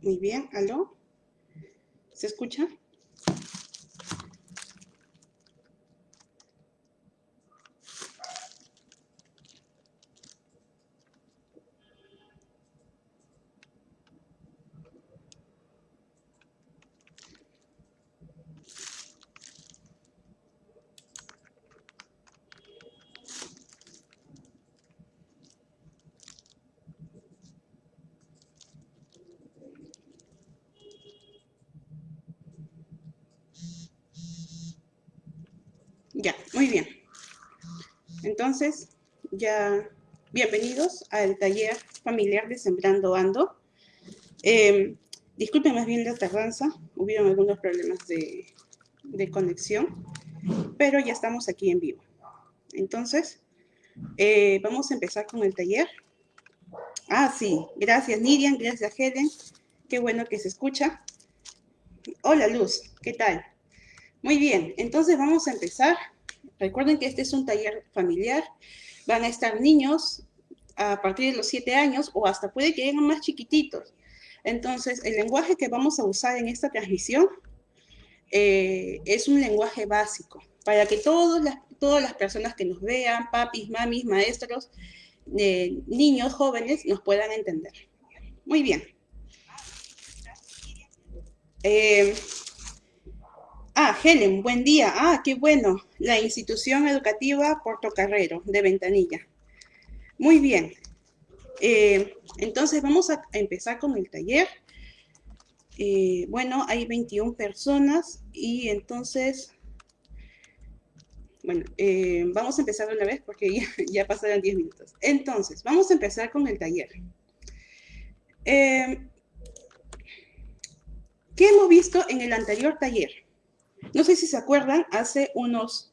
Muy bien, ¿aló? ¿Se escucha? Ya, muy bien. Entonces, ya bienvenidos al taller familiar de Sembrando Ando. Eh, disculpen más bien la tardanza, hubieron algunos problemas de, conexión, pero ya estamos aquí en vivo. Entonces, eh, vamos a empezar con el taller. Ah, sí, gracias Nirian, gracias Helen, qué bueno que se escucha. Hola Luz, ¿qué tal? Muy bien, entonces vamos a empezar. Recuerden que este es un taller familiar. Van a estar niños a partir de los siete años o hasta puede que lleguen más chiquititos. Entonces, el lenguaje que vamos a usar en esta transmisión eh, es un lenguaje básico para que todas las, todas las personas que nos vean, papis, mamis, maestros, eh, niños, jóvenes, nos puedan entender. Muy bien. Eh, Ah, Helen, buen día. Ah, qué bueno. La institución educativa Portocarrero de Ventanilla. Muy bien. Eh, entonces vamos a empezar con el taller. Eh, bueno, hay 21 personas y entonces, bueno, eh, vamos a empezar una vez porque ya, ya pasaron 10 minutos. Entonces, vamos a empezar con el taller. ¿Qué hemos visto en el anterior taller? No sé si se acuerdan, hace unos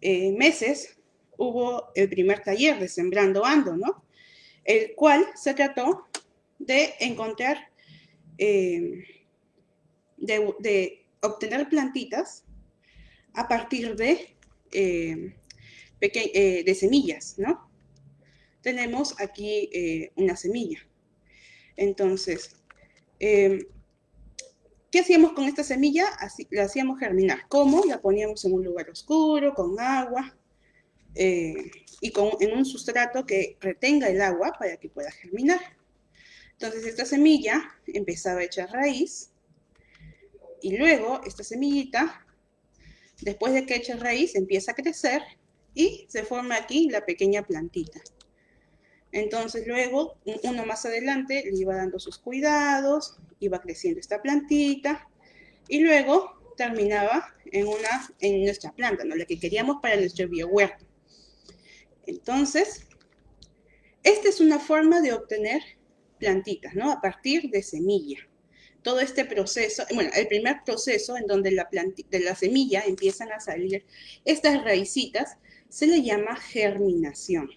eh, meses hubo el primer taller de Sembrando Ando, ¿no? El cual se trató de encontrar, eh, de, obtener plantitas a partir de, eh, de semillas, ¿no? Tenemos aquí una semilla. Entonces, ¿Qué hacíamos con esta semilla? Así, la hacíamos germinar. ¿Cómo? La poníamos en un lugar oscuro, con agua, eh, y con, en un sustrato que retenga el agua para que pueda germinar. Entonces esta semilla empezaba a echar raíz, y luego esta semillita, después de que eche raíz, empieza a crecer, y se forma aquí la pequeña plantita. Entonces luego, uno más adelante, le iba dando sus cuidados, iba creciendo esta plantita y luego terminaba en, una, en nuestra planta, ¿no? la que queríamos para nuestro biohuerto. Entonces, esta es una forma de obtener plantitas, ¿no? A partir de semilla. Todo este proceso, bueno, el primer proceso en donde la de la semilla empiezan a salir estas raicitas, se le llama germinación.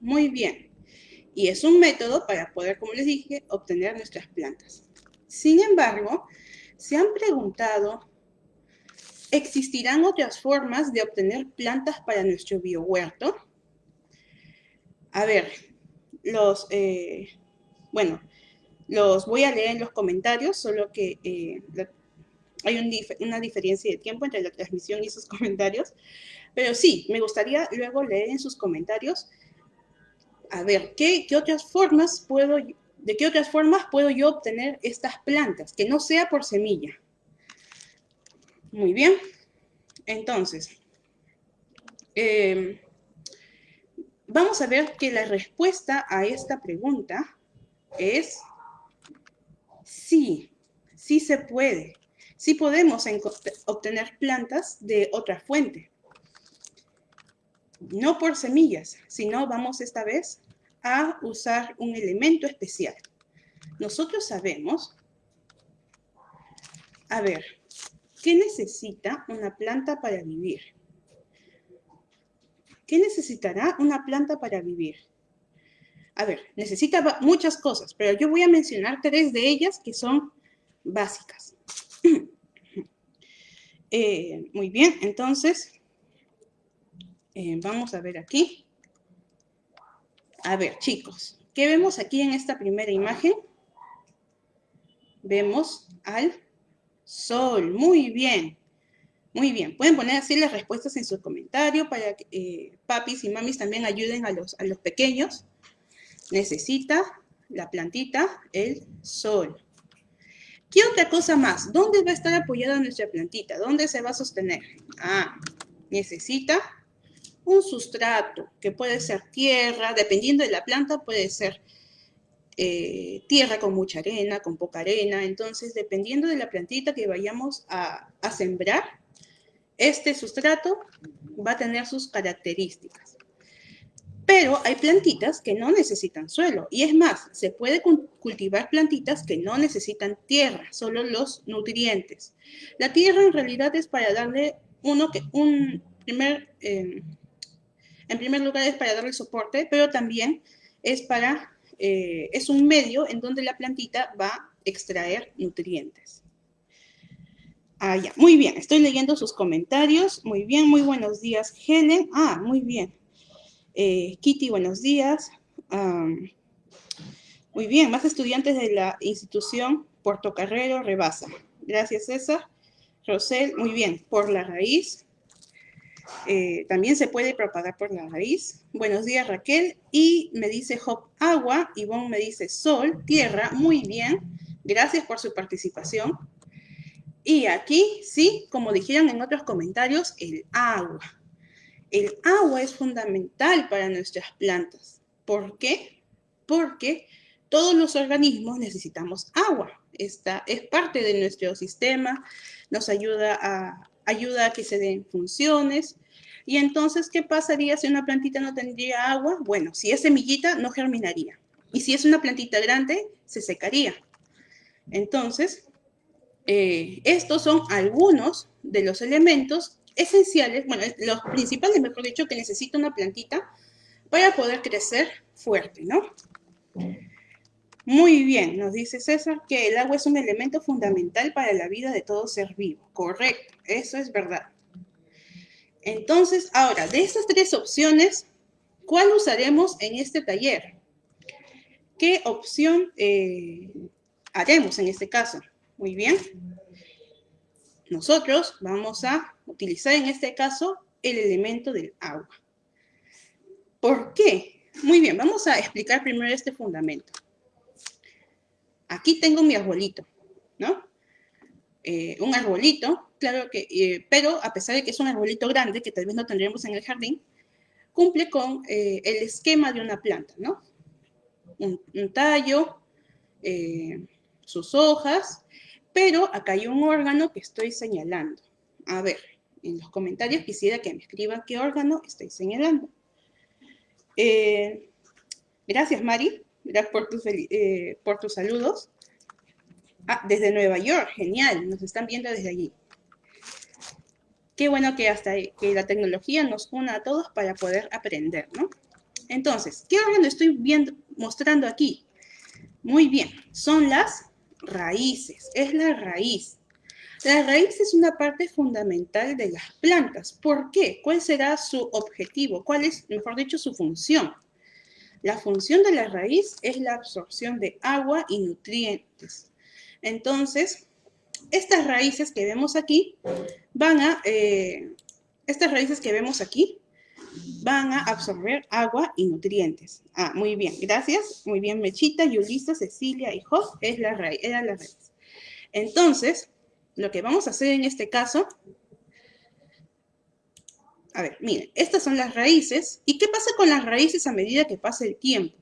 Muy bien. Y es un método para poder, como les dije, obtener nuestras plantas. Sin embargo, se han preguntado, ¿existirán otras formas de obtener plantas para nuestro biohuerto? A ver, los, eh, bueno, los voy a leer en los comentarios, solo que eh, hay una diferencia de tiempo entre la transmisión y sus comentarios. Pero sí, me gustaría luego leer en sus comentarios, a ver, ¿qué, qué otras formas puedo ¿De qué otras formas puedo yo obtener estas plantas? Que no sea por semilla. Muy bien. Entonces, em, vamos a ver que la respuesta a esta pregunta es sí, sí se puede. Sí podemos obtener plantas de otra fuente. No por semillas, sino vamos esta vez a usar un elemento especial. Nosotros sabemos, a ver, ¿qué necesita una planta para vivir? ¿Qué necesitará una planta para vivir? A ver, necesita muchas cosas, pero yo voy a mencionar tres de ellas que son básicas. Eh, muy bien, entonces, eh, vamos a ver aquí. A ver, chicos, ¿qué vemos aquí en esta primera imagen? Vemos al sol. Muy bien. Muy bien. Pueden poner así las respuestas en sus comentarios para que eh, papis y mamis también ayuden a los, a los pequeños. Necesita la plantita el sol. ¿Qué otra cosa más? ¿Dónde va a estar apoyada nuestra plantita? ¿Dónde se va a sostener? Ah, necesita un sustrato, que puede ser tierra, dependiendo de la planta, puede ser eh, tierra con mucha arena, con poca arena. Entonces, dependiendo de la plantita que vayamos a, a sembrar, este sustrato va a tener sus características. Pero hay plantitas que no necesitan suelo. Y es más, se puede cultivar plantitas que no necesitan tierra, solo los nutrientes. La tierra en realidad es para darle uno que, un primer, em, en primer lugar es para darle soporte, pero también es para, eh, es un medio en donde la plantita va a extraer nutrientes. Ah, ya, muy bien, estoy leyendo sus comentarios. Muy bien, muy buenos días, Helen. Ah, muy bien. Eh, Kitty, buenos días. muy bien, más estudiantes de la institución Puerto Carrero rebasa. Gracias, César. Rosel, muy bien, por la raíz. Eh, también se puede propagar por la raíz. Buenos días, Raquel. Y me dice Hop, agua. Ivonne me dice sol, tierra. Muy bien. Gracias por su participación. Y aquí, sí, como dijeron en otros comentarios, el agua. El agua es fundamental para nuestras plantas. ¿Por qué? Porque todos los organismos necesitamos agua. Esta es parte de nuestro sistema, nos ayuda a, ayuda a que se den funciones. Y entonces, ¿qué pasaría si una plantita no tendría agua? Bueno, si es semillita, no germinaría. Y si es una plantita grande, se secaría. Entonces, eh, estos son algunos de los elementos esenciales, bueno, los principales, mejor dicho, que necesita una plantita para poder crecer fuerte, ¿no? Muy bien, nos dice César que el agua es un elemento fundamental para la vida de todo ser vivo. Correcto, eso es verdad. Entonces, ahora, de estas tres opciones, ¿cuál usaremos en este taller? ¿Qué opción eh, haremos en este caso? Muy bien. Nosotros vamos a utilizar en este caso el elemento del agua. ¿Por qué? Muy bien, vamos a explicar primero este fundamento. Aquí tengo mi arbolito, ¿no? Eh, un arbolito, claro que, eh, pero a pesar de que es un arbolito grande, que tal vez no tendríamos en el jardín, cumple con eh, el esquema de una planta, ¿no? Un, un tallo, sus hojas, pero acá hay un órgano que estoy señalando. A ver, en los comentarios quisiera que me escriban qué órgano estoy señalando. Gracias, Mari. Gracias por tus, eh, por tus saludos. Ah, desde Nueva York, genial. Nos están viendo desde allí. Qué bueno que hasta que la tecnología nos una a todos para poder aprender, ¿no? Entonces, ¿qué órgano estoy viendo, mostrando aquí? Muy bien, son las raíces, es la raíz. La raíz es una parte fundamental de las plantas. ¿Por qué? ¿Cuál será su objetivo? ¿Cuál es, mejor dicho, su función? La función de la raíz es la absorción de agua y nutrientes. Entonces, estas raíces que vemos aquí van a, eh, estas raíces que vemos aquí van a absorber agua y nutrientes. Ah, muy bien, gracias. Muy bien, Mechita, Yulisa, Cecilia y Job es la raíz, la raíz. Entonces, lo que vamos a hacer en este caso, a ver, miren, estas son las raíces. ¿Y qué pasa con las raíces a medida que pasa el tiempo?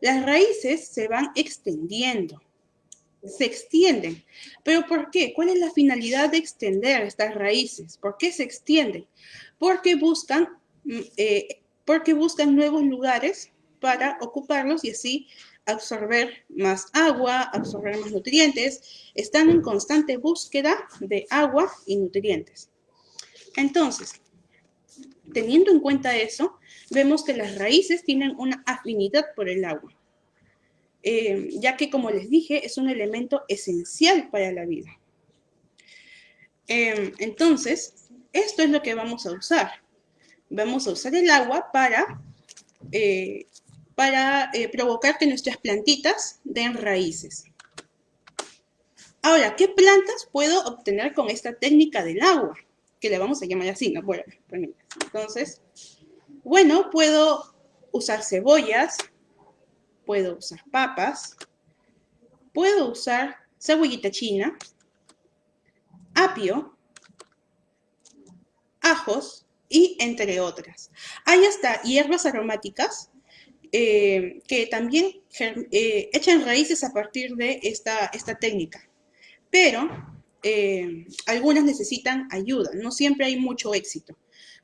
Las raíces se van extendiendo, se extienden. ¿Pero por qué? ¿Cuál es la finalidad de extender estas raíces? ¿Por qué se extienden? Porque buscan Mm, eh, porque buscan nuevos lugares para ocuparlos y así absorber más agua, absorber más nutrientes. Están en constante búsqueda de agua y nutrientes. Entonces, teniendo en cuenta eso, vemos que las raíces tienen una afinidad por el agua, eh, ya que, como les dije, es un elemento esencial para la vida. Em, entonces, esto es lo que vamos a usar. Vamos a usar el agua para, eh, para eh, provocar que nuestras plantitas den raíces. Ahora, ¿qué plantas puedo obtener con esta técnica del agua? Que le vamos a llamar así, ¿no? Bueno, entonces, bueno, puedo usar cebollas, puedo usar papas, puedo usar cebollita china, apio, ajos y entre otras. Hay hasta hierbas aromáticas eh, que también eh, echan raíces a partir de esta, esta técnica, pero eh, algunas necesitan ayuda, no siempre hay mucho éxito.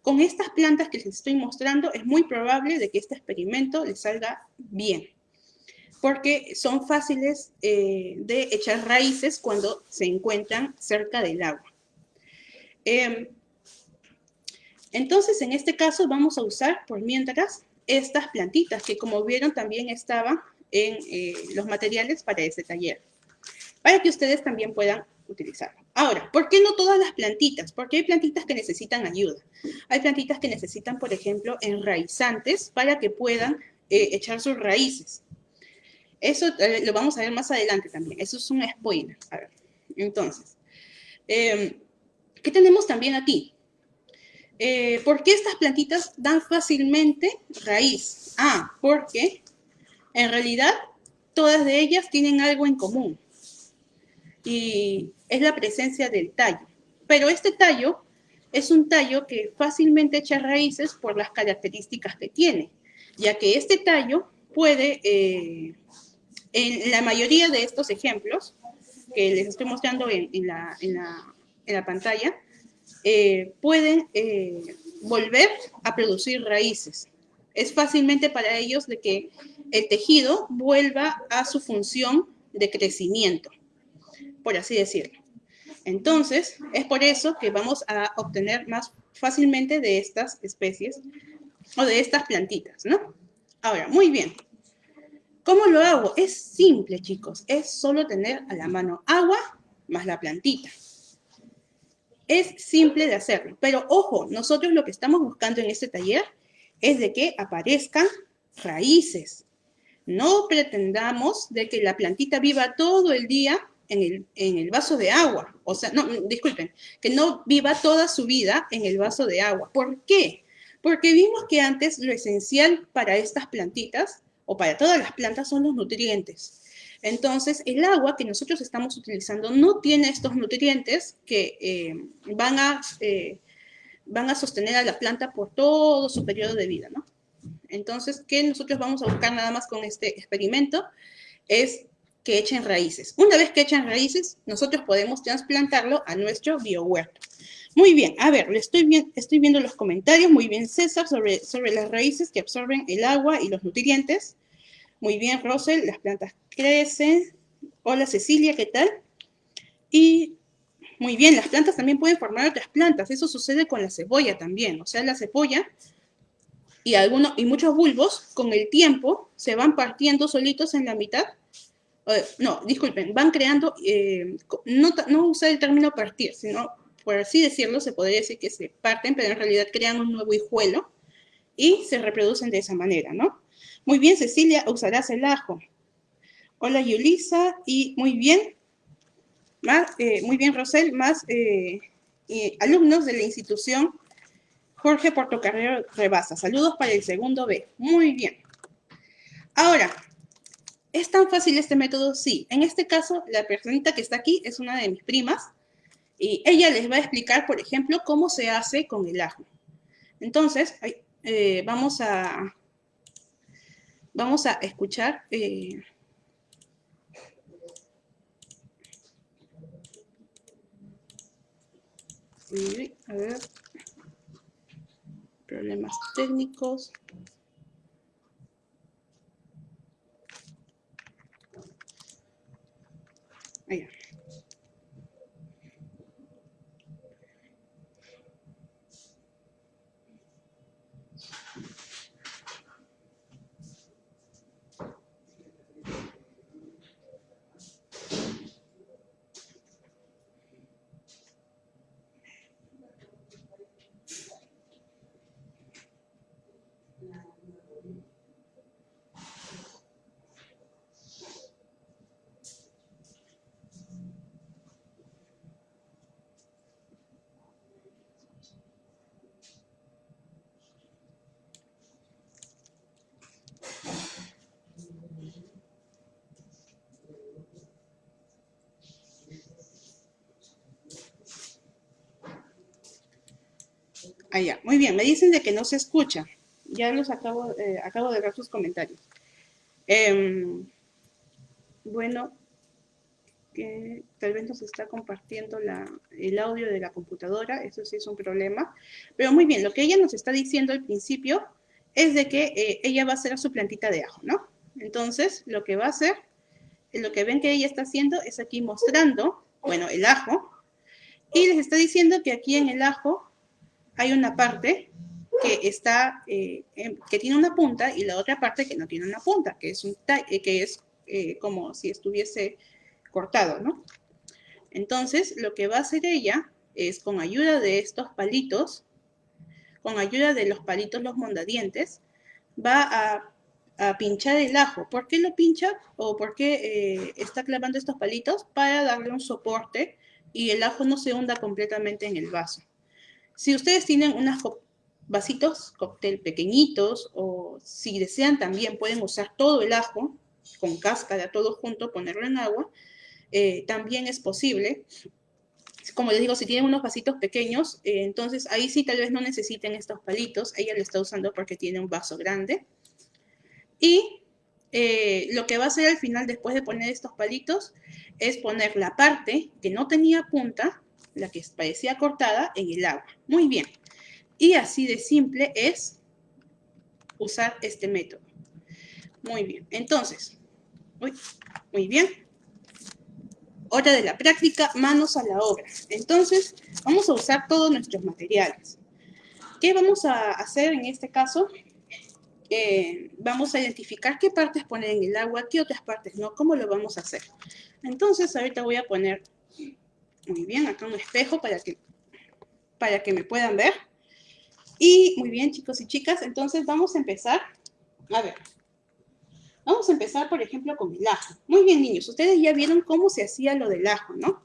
Con estas plantas que les estoy mostrando es muy probable de que este experimento les salga bien porque son fáciles eh, de echar raíces cuando se encuentran cerca del agua. Em, entonces, en este caso vamos a usar por mientras estas plantitas que como vieron también estaban en eh, los materiales para este taller, para que ustedes también puedan utilizarlo. Ahora, ¿por qué no todas las plantitas? Porque hay plantitas que necesitan ayuda. Hay plantitas que necesitan, por ejemplo, enraizantes para que puedan eh, echar sus raíces. Eso eh, lo vamos a ver más adelante también. Eso es un spoiler. A ver, entonces, em, ¿qué tenemos también aquí? Eh, ¿Por qué estas plantitas dan fácilmente raíz? Ah, porque en realidad todas de ellas tienen algo en común. Y es la presencia del tallo. Pero este tallo es un tallo que fácilmente echa raíces por las características que tiene, ya que este tallo puede eh, en la mayoría de estos ejemplos que les estoy mostrando en, la, pantalla, eh, eh, volver a producir raíces. Es fácilmente para ellos de que el tejido vuelva a su función de crecimiento, por así decirlo. Entonces, es por eso que vamos a obtener más fácilmente de estas especies o de estas plantitas, ¿no? Ahora, muy bien. ¿Cómo lo hago? Es simple, chicos. Es solo tener a la mano agua más la plantita. Es simple de hacerlo. Pero ojo, nosotros lo que estamos buscando en este taller es de que aparezcan raíces. No pretendamos de que la plantita viva todo el día en el, en el, vaso de agua. O sea, no, disculpen, que no viva toda su vida en el vaso de agua. ¿Por qué? Porque vimos que antes lo esencial para estas plantitas o para todas las plantas son los nutrientes. Entonces, el agua que nosotros estamos utilizando no tiene estos nutrientes que eh, van, a, eh, van a sostener a la planta por todo su periodo de vida, ¿no? Entonces, ¿qué nosotros vamos a buscar nada más con este experimento? Es que echen raíces. Una vez que echen raíces, nosotros podemos trasplantarlo a nuestro biohuerto. Muy bien, a ver, estoy, bien, estoy viendo los comentarios. Muy bien, César, sobre, sobre las raíces que absorben el agua y los nutrientes. Muy bien, Rosel, las plantas crecen. Hola, Cecilia, ¿qué tal? Y muy bien, las plantas también pueden formar otras plantas. Eso sucede con la cebolla también. O sea, la cebolla y, algunos, y muchos bulbos, con el tiempo, se van partiendo solitos en la mitad. No, disculpen, van creando, eh, no, usar el término partir, sino por así decirlo, se podría decir que se parten, pero en realidad crean un nuevo hijuelo y se reproducen de esa manera, ¿no? Muy bien, Cecilia, usarás el ajo. Hola, Yulisa, y muy bien, más, eh, muy bien, Rosel, más eh, alumnos de la institución Jorge Portocarrero Rebasa. Saludos para el segundo B. Muy bien. Ahora, ¿es tan fácil este método? Sí. En este caso, la personita que está aquí es una de mis primas, y ella les va a explicar, por ejemplo, cómo se hace con el ajo. Entonces, eh, vamos, a, vamos a escuchar... Eh, a ver, problemas técnicos. Ahí. Allá, muy bien, me dicen de que no se escucha. Ya los acabo, eh, acabo de ver sus comentarios. Em, bueno, que tal vez nos está compartiendo el audio de la computadora, eso sí es un problema. Pero muy bien, lo que ella nos está diciendo al principio es de que eh, ella va a hacer su plantita de ajo, ¿no? Entonces, lo que va a hacer, lo que ven que ella está haciendo es aquí mostrando, bueno, el ajo, y les está diciendo que aquí en el ajo hay una parte que está, eh, que tiene una punta y la otra parte que no tiene una punta, que es, un eh, que es como si estuviese cortado, ¿no? Entonces, lo que va a hacer ella es con ayuda de estos palitos, con ayuda de los palitos, los mondadientes, va a, pinchar el ajo. ¿Por qué lo pincha o por qué eh, está clavando estos palitos? Para darle un soporte y el ajo no se hunda completamente en el vaso. Si ustedes tienen unos vasitos cóctel pequeñitos o si desean también pueden usar todo el ajo con cáscara, todo junto, ponerlo en agua eh, también es posible. Como les digo, si tienen unos vasitos pequeños, eh, entonces ahí sí tal vez no necesiten estos palitos. Ella lo está usando porque tiene un vaso grande. Y eh, lo que va a hacer al final, después de poner estos palitos, es poner la parte que no tenía punta, la que parecía cortada, en el agua. Muy bien. Y así de simple es usar este método. Muy bien. Entonces, muy bien hora de la práctica, manos a la obra. Entonces, vamos a usar todos nuestros materiales. ¿Qué vamos a hacer en este caso? Eh, vamos a identificar qué partes poner en el agua, qué otras partes no, cómo lo vamos a hacer. Entonces, ahorita voy a poner, muy bien, acá un espejo para que, para que me puedan ver. Y muy bien, chicos y chicas, entonces vamos a empezar. A ver, Vamos a empezar, por ejemplo, con el ajo. Muy bien, niños, ustedes ya vieron cómo se hacía lo del ajo, ¿no?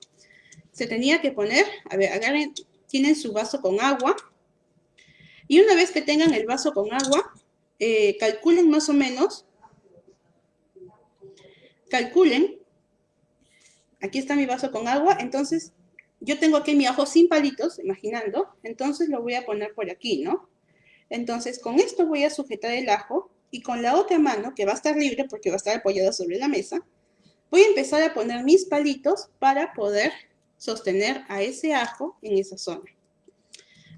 Se tenía que poner, a ver, agarren, tienen su vaso con agua. Y una vez que tengan el vaso con agua, eh, calculen más o menos, calculen, aquí está mi vaso con agua, entonces yo tengo aquí mi ajo sin palitos, imaginando, entonces lo voy a poner por aquí, ¿no? Entonces con esto voy a sujetar el ajo y con la otra mano, que va a estar libre porque va a estar apoyada sobre la mesa, voy a empezar a poner mis palitos para poder sostener a ese ajo en esa zona.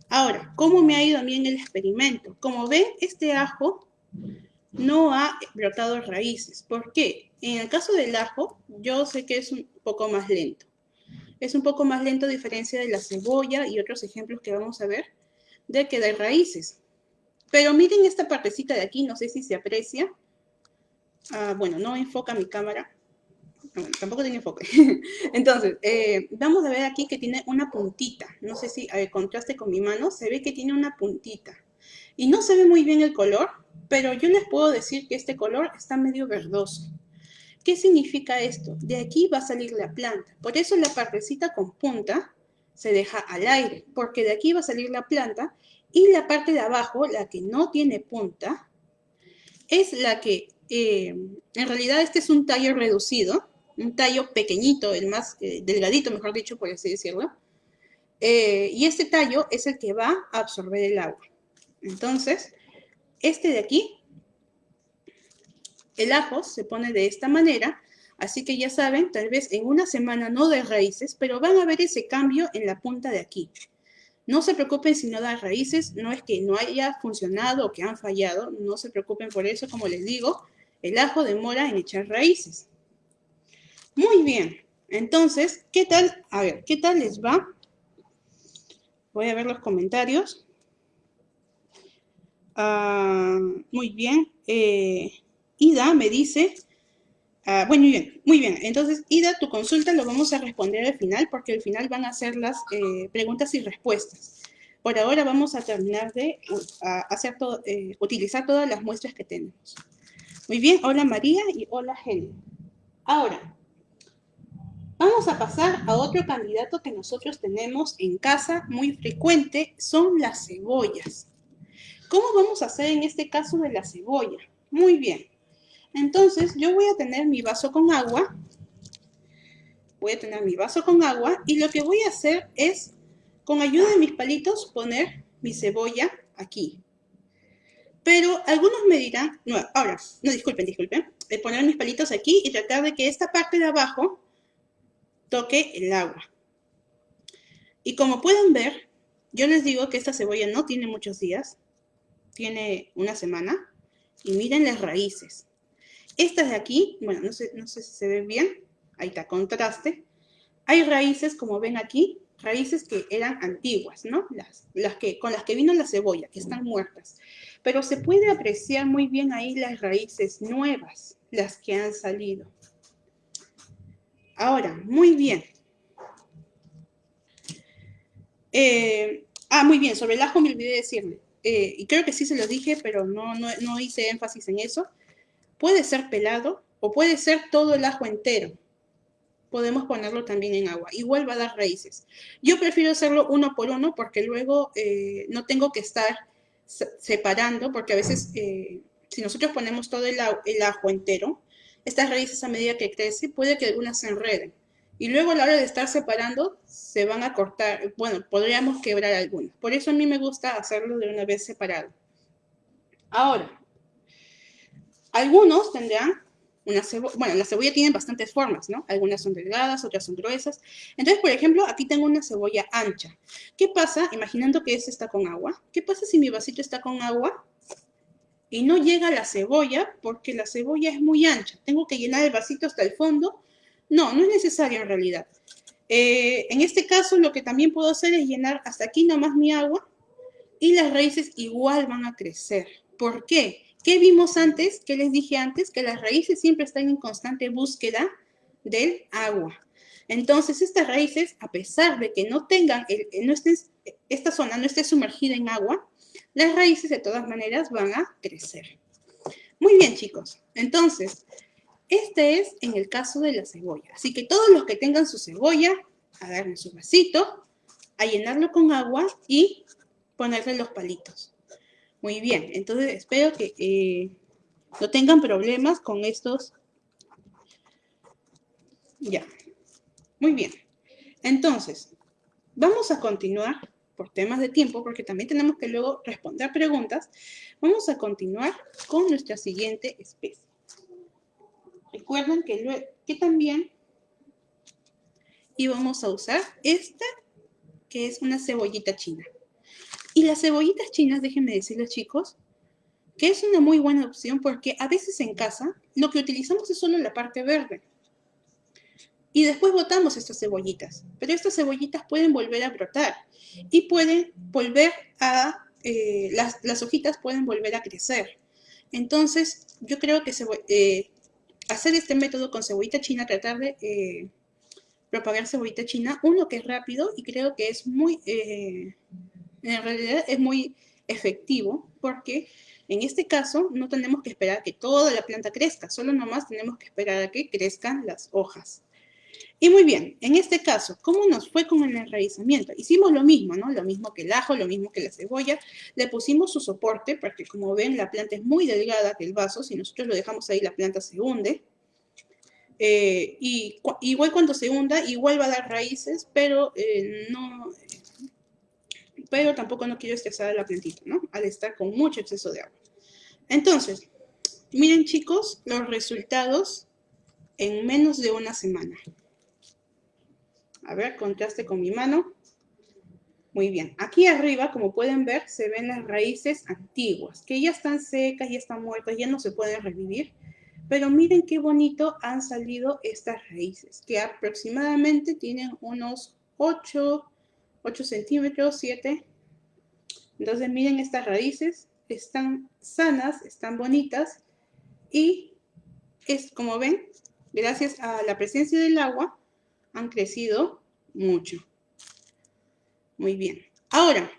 Ahora, ¿cómo me ha ido a mí en el experimento? Como ven, este ajo no ha brotado raíces. ¿Por qué? En el caso del ajo, yo sé que es un poco más lento. Es un poco más lento a diferencia de la cebolla y otros ejemplos que vamos a ver de que de raíces. Pero miren esta partecita de aquí, no sé si se aprecia. Ah, bueno, no enfoca mi cámara. Bueno, tampoco tiene enfoque. Entonces, eh, vamos a ver aquí que tiene una puntita. No sé si, a contraste con mi mano, se ve que tiene una puntita. Y no se ve muy bien el color, pero yo les puedo decir que este color está medio verdoso. ¿Qué significa esto? De aquí va a salir la planta. Por eso la partecita con punta se deja al aire, porque de aquí va a salir la planta y la parte de abajo, la que no tiene punta, es la que, eh, en realidad este es un tallo reducido, un tallo pequeñito, el más eh, delgadito, mejor dicho, por así decirlo. Eh, y este tallo es el que va a absorber el agua. Entonces, este de aquí, el ajo se pone de esta manera, así que ya saben, tal vez en una semana no de raíces, pero van a ver ese cambio en la punta de aquí. No se preocupen si no da raíces, no es que no haya funcionado o que han fallado, no se preocupen por eso, como les digo, el ajo demora en echar raíces. Muy bien, entonces, ¿qué tal? A ver, ¿qué tal les va? Voy a ver los comentarios. Ah, muy bien. Eh, Ida me dice, Ah, bueno, muy bien, muy bien. Entonces, Ida, tu consulta lo vamos a responder al final porque al final van a ser las eh, preguntas y respuestas. Por ahora vamos a terminar de hacer todo, eh, utilizar todas las muestras que tenemos. Muy bien, hola María y hola Helen. Ahora, vamos a pasar a otro candidato que nosotros tenemos en casa muy frecuente, son las cebollas. ¿Cómo vamos a hacer en este caso de la cebolla? Muy bien. Entonces, yo voy a tener mi vaso con agua. Voy a tener mi vaso con agua y lo que voy a hacer es, con ayuda de mis palitos, poner mi cebolla aquí. Pero algunos me dirán, no, ahora, no, disculpen, disculpen, de poner mis palitos aquí y tratar de que esta parte de abajo toque el agua. Y como pueden ver, yo les digo que esta cebolla no tiene muchos días, tiene una semana, y miren las raíces. Estas de aquí, bueno, no sé, no sé si se ve bien, ahí está, contraste. Hay raíces, como ven aquí, raíces que eran antiguas, ¿no? Las, las que, con las que vino la cebolla, que están muertas. Pero se puede apreciar muy bien ahí las raíces nuevas, las que han salido. Ahora, muy bien. Eh, ah, muy bien, sobre el ajo me olvidé decirle. Eh, y creo que sí se lo dije, pero no, no, no hice énfasis en eso. Puede ser pelado o puede ser todo el ajo entero podemos ponerlo también en agua. Igual va a dar raíces. Yo prefiero hacerlo uno por uno porque luego eh, no tengo que estar separando, porque a veces eh, si nosotros ponemos todo el, ajo entero, estas raíces a medida que crece, puede que algunas se enreden. Y luego a la hora de estar separando, se van a cortar, bueno, podríamos quebrar algunas. Por eso a mí me gusta hacerlo de una vez separado. Ahora, algunos tendrán una cebolla, bueno, la cebolla tiene bastantes formas, ¿no? Algunas son delgadas, otras son gruesas. Entonces, por ejemplo, aquí tengo una cebolla ancha. ¿Qué pasa? Imaginando que esta está con agua. ¿Qué pasa si mi vasito está con agua y no llega la cebolla porque la cebolla es muy ancha? ¿Tengo que llenar el vasito hasta el fondo? No, no es necesario en realidad. Eh, en este caso, lo que también puedo hacer es llenar hasta aquí nomás mi agua y las raíces igual van a crecer. ¿Por qué? ¿Qué vimos antes? ¿Qué les dije antes? Que las raíces siempre están en constante búsqueda del agua. Entonces, estas raíces, a pesar de que no tengan, no esta zona no esté sumergida en agua, las raíces de todas maneras van a crecer. Muy bien, chicos. Entonces, este es en el caso de la cebolla. Así que todos los que tengan su cebolla, agarren su vasito, a llenarlo con agua y ponerle los palitos. Muy bien, entonces espero que eh, no tengan problemas con estos. Ya, muy bien. Entonces, vamos a continuar por temas de tiempo, porque también tenemos que luego responder preguntas. Vamos a continuar con nuestra siguiente especie. Recuerden que, que también íbamos a usar esta, que es una cebollita china. Y las cebollitas chinas, déjenme decirles chicos, que es una muy buena opción porque a veces en casa lo que utilizamos es solo la parte verde. Y después botamos estas cebollitas. Pero estas cebollitas pueden volver a brotar y pueden volver a, eh, las, hojitas pueden volver a crecer. Entonces, yo creo que eh, hacer este método con cebollita china, tratar de eh, propagar cebollita china, uno que es rápido y creo que es muy en realidad es muy efectivo porque en este caso no tenemos que esperar a que toda la planta crezca, solo nomás tenemos que esperar a que crezcan las hojas. Y muy bien, en este caso, ¿cómo nos fue con el enraizamiento? Hicimos lo mismo, ¿no? Lo mismo que el ajo, lo mismo que la cebolla. Le pusimos su soporte, porque como ven, la planta es muy delgada que el vaso. Si nosotros lo dejamos ahí, la planta se hunde. Eh, y igual cuando se hunda, igual va a dar raíces, pero eh, no, pero tampoco no quiero estresar a la plantita, ¿no? Al estar con mucho exceso de agua. Entonces, miren chicos, los resultados en menos de una semana. A ver, contraste con mi mano. Muy bien. Aquí arriba, como pueden ver, se ven las raíces antiguas, que ya están secas, ya están muertas, ya no se pueden revivir. Pero miren qué bonito han salido estas raíces, que aproximadamente tienen unos 8 8 centímetros, 7. Entonces miren estas raíces, están sanas, están bonitas y es como ven, gracias a la presencia del agua han crecido mucho. Muy bien. Ahora,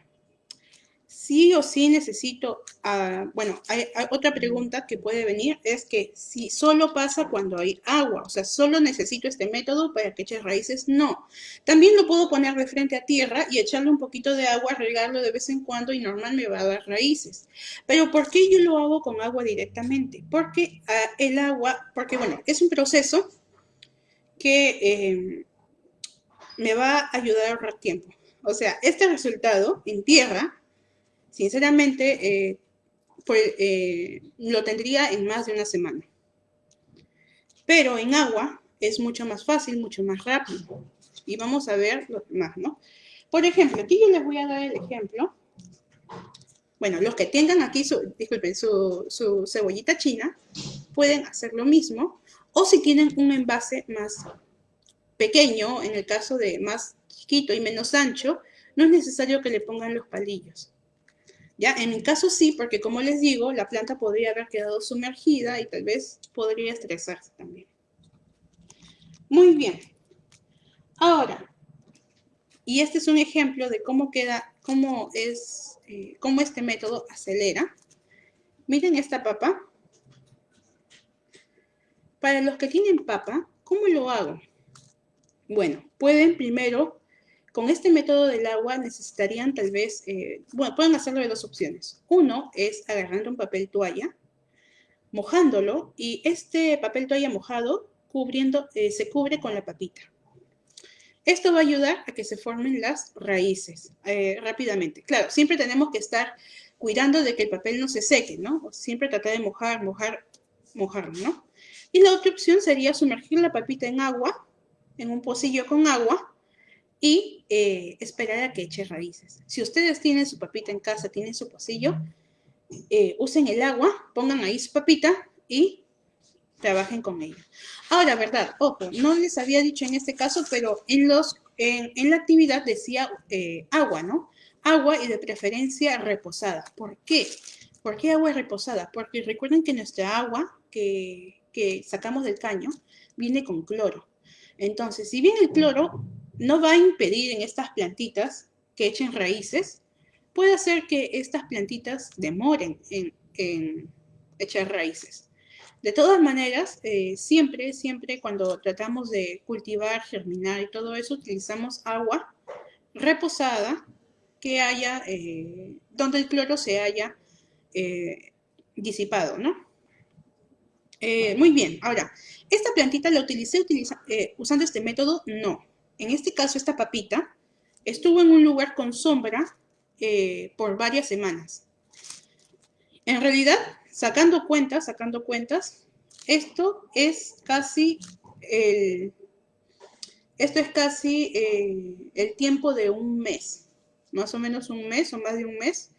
sí o sí necesito, ah, bueno, hay, otra pregunta que puede venir, es que si solo pasa cuando hay agua, o sea, solo necesito este método para que eche raíces, no. También lo puedo poner de frente a tierra y echarle un poquito de agua, regarlo de vez en cuando y normal me va a dar raíces. Pero ¿por qué yo lo hago con agua directamente? Porque ah, el agua, porque bueno, es un proceso que eh, me va a ayudar a ahorrar tiempo. O sea, este resultado en tierra sinceramente, pues, lo tendría en más de una semana. Pero en agua es mucho más fácil, mucho más rápido. Y vamos a ver lo más, ¿no? Por ejemplo, aquí yo les voy a dar el ejemplo. Bueno, los que tengan aquí disculpen, su cebollita china, pueden hacer lo mismo. O si tienen un envase más pequeño, en el caso de más chiquito y menos ancho, no es necesario que le pongan los palillos. En mi caso sí, porque como les digo, la planta podría haber quedado sumergida y tal vez podría estresarse también. Muy bien. Ahora, y este es un ejemplo de cómo queda, cómo es, eh, cómo este método acelera. Miren esta papa. Para los que tienen papa, ¿cómo lo hago? Bueno, pueden primero, con este método del agua necesitarían tal vez, eh, bueno, pueden hacerlo de dos opciones. Uno es agarrando un papel toalla, mojándolo y este papel toalla mojado cubriendo, eh, se cubre con la papita. Esto va a ayudar a que se formen las raíces eh, rápidamente. Claro, siempre tenemos que estar cuidando de que el papel no se seque, ¿no? Siempre tratar de mojar, mojar, mojar, ¿no? Y la otra opción sería sumergir la papita en agua en un pocillo con agua y eh, esperar a que eche raíces. Si ustedes tienen su papita en casa, tienen su pocillo, eh, usen el agua, pongan ahí su papita y trabajen con ella. Ahora, ¿verdad? Ojo, no les había dicho en este caso, pero en, los, en, la actividad decía eh, agua, ¿no? Agua y de preferencia reposada. ¿Por qué? ¿Por qué agua reposada? Porque recuerden que nuestra agua que, que sacamos del caño viene con cloro. Entonces, si bien el cloro no va a impedir en estas plantitas que echen raíces, puede hacer que estas plantitas demoren en, echar raíces. De todas maneras, eh, siempre, siempre cuando tratamos de cultivar, germinar y todo eso, utilizamos agua reposada que haya, eh, donde el cloro se haya eh, disipado, ¿no? muy bien, ahora, ¿Esta plantita la utilicé usando este método? No. En este caso, esta papita estuvo en un lugar con sombra eh, por varias semanas. En realidad, sacando cuentas, sacando cuentas, esto es casi el, esto es casi eh, el tiempo de un mes, más o menos un mes o más de un mes,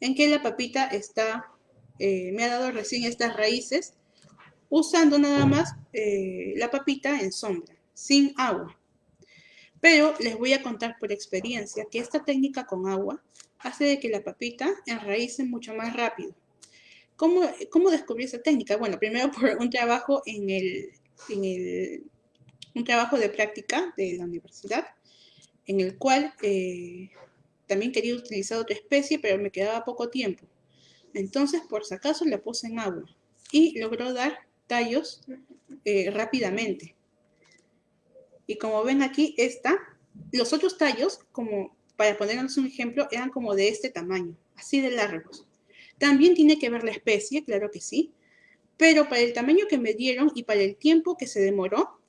en que la papita está, me ha dado recién estas raíces usando nada más eh, la papita en sombra, sin agua. Pero les voy a contar por experiencia que esta técnica con agua hace de que la papita enraíce mucho más rápido. ¿Cómo, cómo descubrí esa técnica? Bueno, primero por un trabajo en el, en el un trabajo de práctica de la universidad, en el cual eh, también quería utilizar otra especie, pero me quedaba poco tiempo. Entonces, por si acaso, la puse en agua y logró dar tallos eh, rápidamente. Y como ven aquí, esta, los otros tallos, como para ponernos un ejemplo, eran como de este tamaño, así de largos. También tiene que ver la especie, claro que sí, pero para el tamaño que me dieron y para el tiempo que se demoró,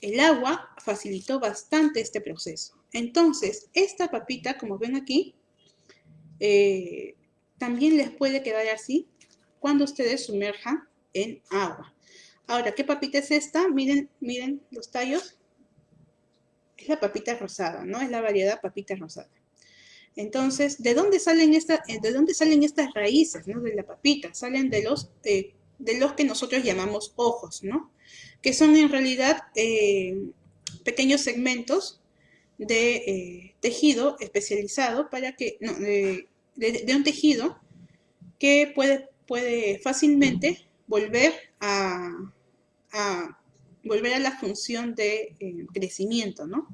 el agua facilitó bastante este proceso. Entonces, esta papita, como ven aquí, eh, también les puede quedar así cuando ustedes sumerjan en agua. Ahora, ¿qué papita es esta? Miren, miren los tallos. Es la papita rosada, ¿no? Es la variedad papita rosada. Entonces, ¿de dónde salen, eh, de dónde salen estas raíces, ¿no? De la papita. Salen de los, eh, de los que nosotros llamamos ojos, ¿no? Que son en realidad eh, pequeños segmentos de tejido especializado para que, no, de, un tejido que puede, puede fácilmente volver a, volver a la función de eh, crecimiento, ¿no?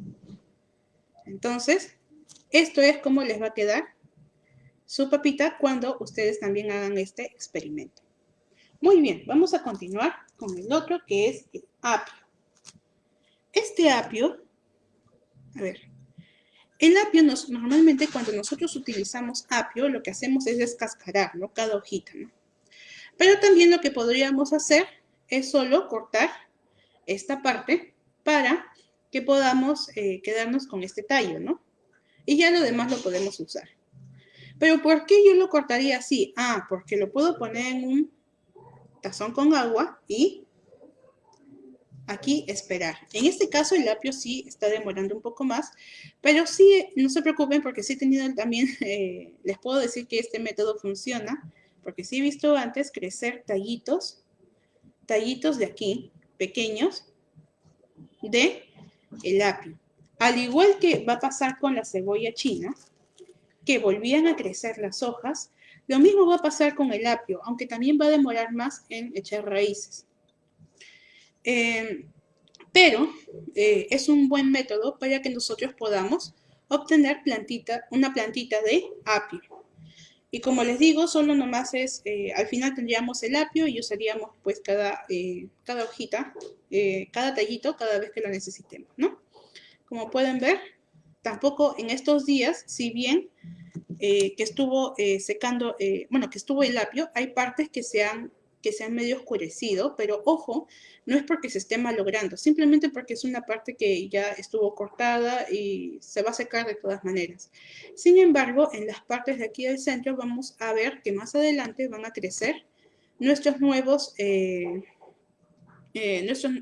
Entonces, esto es cómo les va a quedar su papita cuando ustedes también hagan este experimento. Muy bien, vamos a continuar con el otro que es el apio. Este apio, a ver, el apio nos, normalmente cuando nosotros utilizamos apio lo que hacemos es descascarar, ¿no? Cada hojita, ¿no? Pero también lo que podríamos hacer es solo cortar esta parte para que podamos eh, quedarnos con este tallo, ¿no? Y ya lo demás lo podemos usar. Pero ¿por qué yo lo cortaría así? Ah, porque lo puedo poner en un tazón con agua y aquí esperar. En este caso el apio sí está demorando un poco más, pero sí, no se preocupen porque sí he tenido también, eh, les puedo decir que este método funciona, porque sí he visto antes crecer tallitos, tallitos de aquí, pequeños, de el apio. Al igual que va a pasar con la cebolla china, que volvían a crecer las hojas, lo mismo va a pasar con el apio, aunque también va a demorar más en echar raíces. Eh, pero eh, es un buen método para que nosotros podamos obtener plantita, una plantita de apio. Y como les digo, solo nomás es, eh, al final tendríamos el apio y usaríamos pues cada, cada hojita, cada tallito cada vez que lo necesitemos, ¿no? Como pueden ver, tampoco en estos días, si bien que estuvo secando, bueno, que estuvo el apio, hay partes que se han que se han medio oscurecido, pero ojo, no es porque se esté malogrando, simplemente porque es una parte que ya estuvo cortada y se va a secar de todas maneras. Sin embargo, en las partes de aquí del centro vamos a ver que más adelante van a crecer nuestros nuevos, eh, eh, nuestros,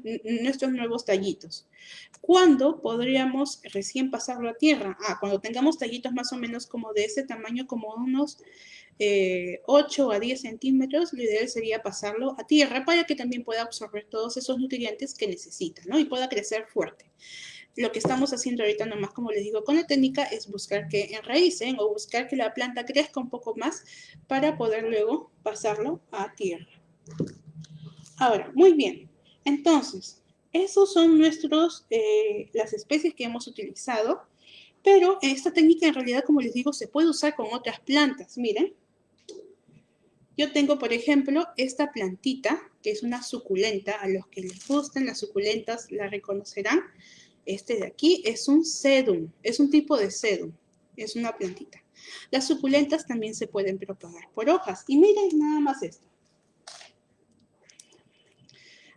nuestros nuevos tallitos. ¿Cuándo podríamos recién pasarlo a tierra? Ah, cuando tengamos tallitos más o menos como de ese tamaño, como unos 8 eh, a 10 centímetros, lo ideal sería pasarlo a tierra para que también pueda absorber todos esos nutrientes que necesita, ¿no? Y pueda crecer fuerte. Lo que estamos haciendo ahorita nomás, como les digo, con la técnica es buscar que enraícen o buscar que la planta crezca un poco más para poder luego pasarlo a tierra. Ahora, muy bien. Entonces, esos son nuestros, eh, las especies que hemos utilizado, pero esta técnica en realidad, como les digo, se puede usar con otras plantas. Miren, yo tengo, por ejemplo, esta plantita, que es una suculenta. A los que les gusten las suculentas la reconocerán. Este de aquí es un sedum, es un tipo de sedum, es una plantita. Las suculentas también se pueden propagar por hojas. Y miren nada más esto.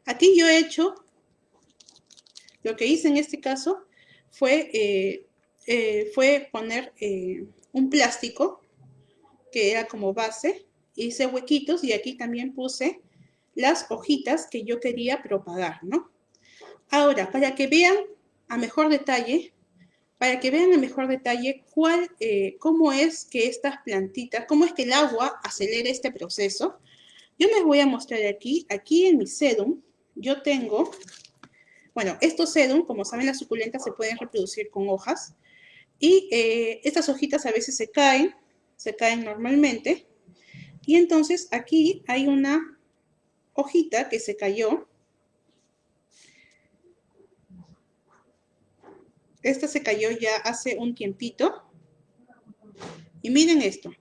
Aquí yo he hecho, lo que hice en este caso fue, eh, eh, fue poner eh, un plástico que era como base hice huequitos y aquí también puse las hojitas que yo quería propagar, ¿no? Ahora, para que vean a mejor detalle, para que vean a mejor detalle cuál, eh, cómo es que estas plantitas, cómo es que el agua acelera este proceso, yo les voy a mostrar aquí, aquí en mi sedum, yo tengo, bueno, estos sedum, como saben, las suculentas se pueden reproducir con hojas, y eh, estas hojitas a veces se caen, se caen normalmente, y entonces aquí hay una hojita que se cayó. Esta se cayó ya hace un tiempito. Y miren esto.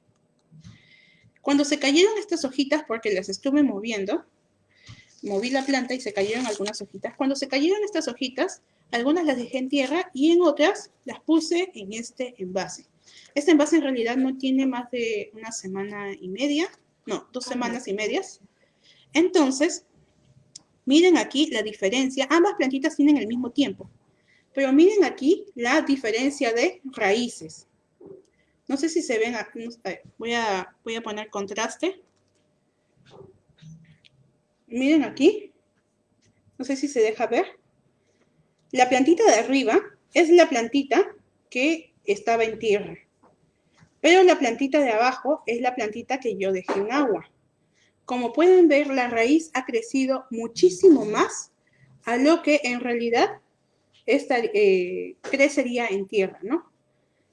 Cuando se cayeron estas hojitas, porque las estuve moviendo, moví la planta y se cayeron algunas hojitas. Cuando se cayeron estas hojitas, algunas las dejé en tierra y en otras las puse en este envase. Este envase en realidad no tiene más de una semana y media, no, dos semanas y medias. Entonces, miren aquí la diferencia. Ambas plantitas tienen el mismo tiempo. Pero miren aquí la diferencia de raíces. No sé si se ven, voy a, voy a poner contraste. Miren aquí, no sé si se deja ver. La plantita de arriba es la plantita que estaba en tierra. Pero la plantita de abajo es la plantita que yo dejé en agua. Como pueden ver, la raíz ha crecido muchísimo más a lo que en realidad esta, eh, crecería en tierra, ¿no?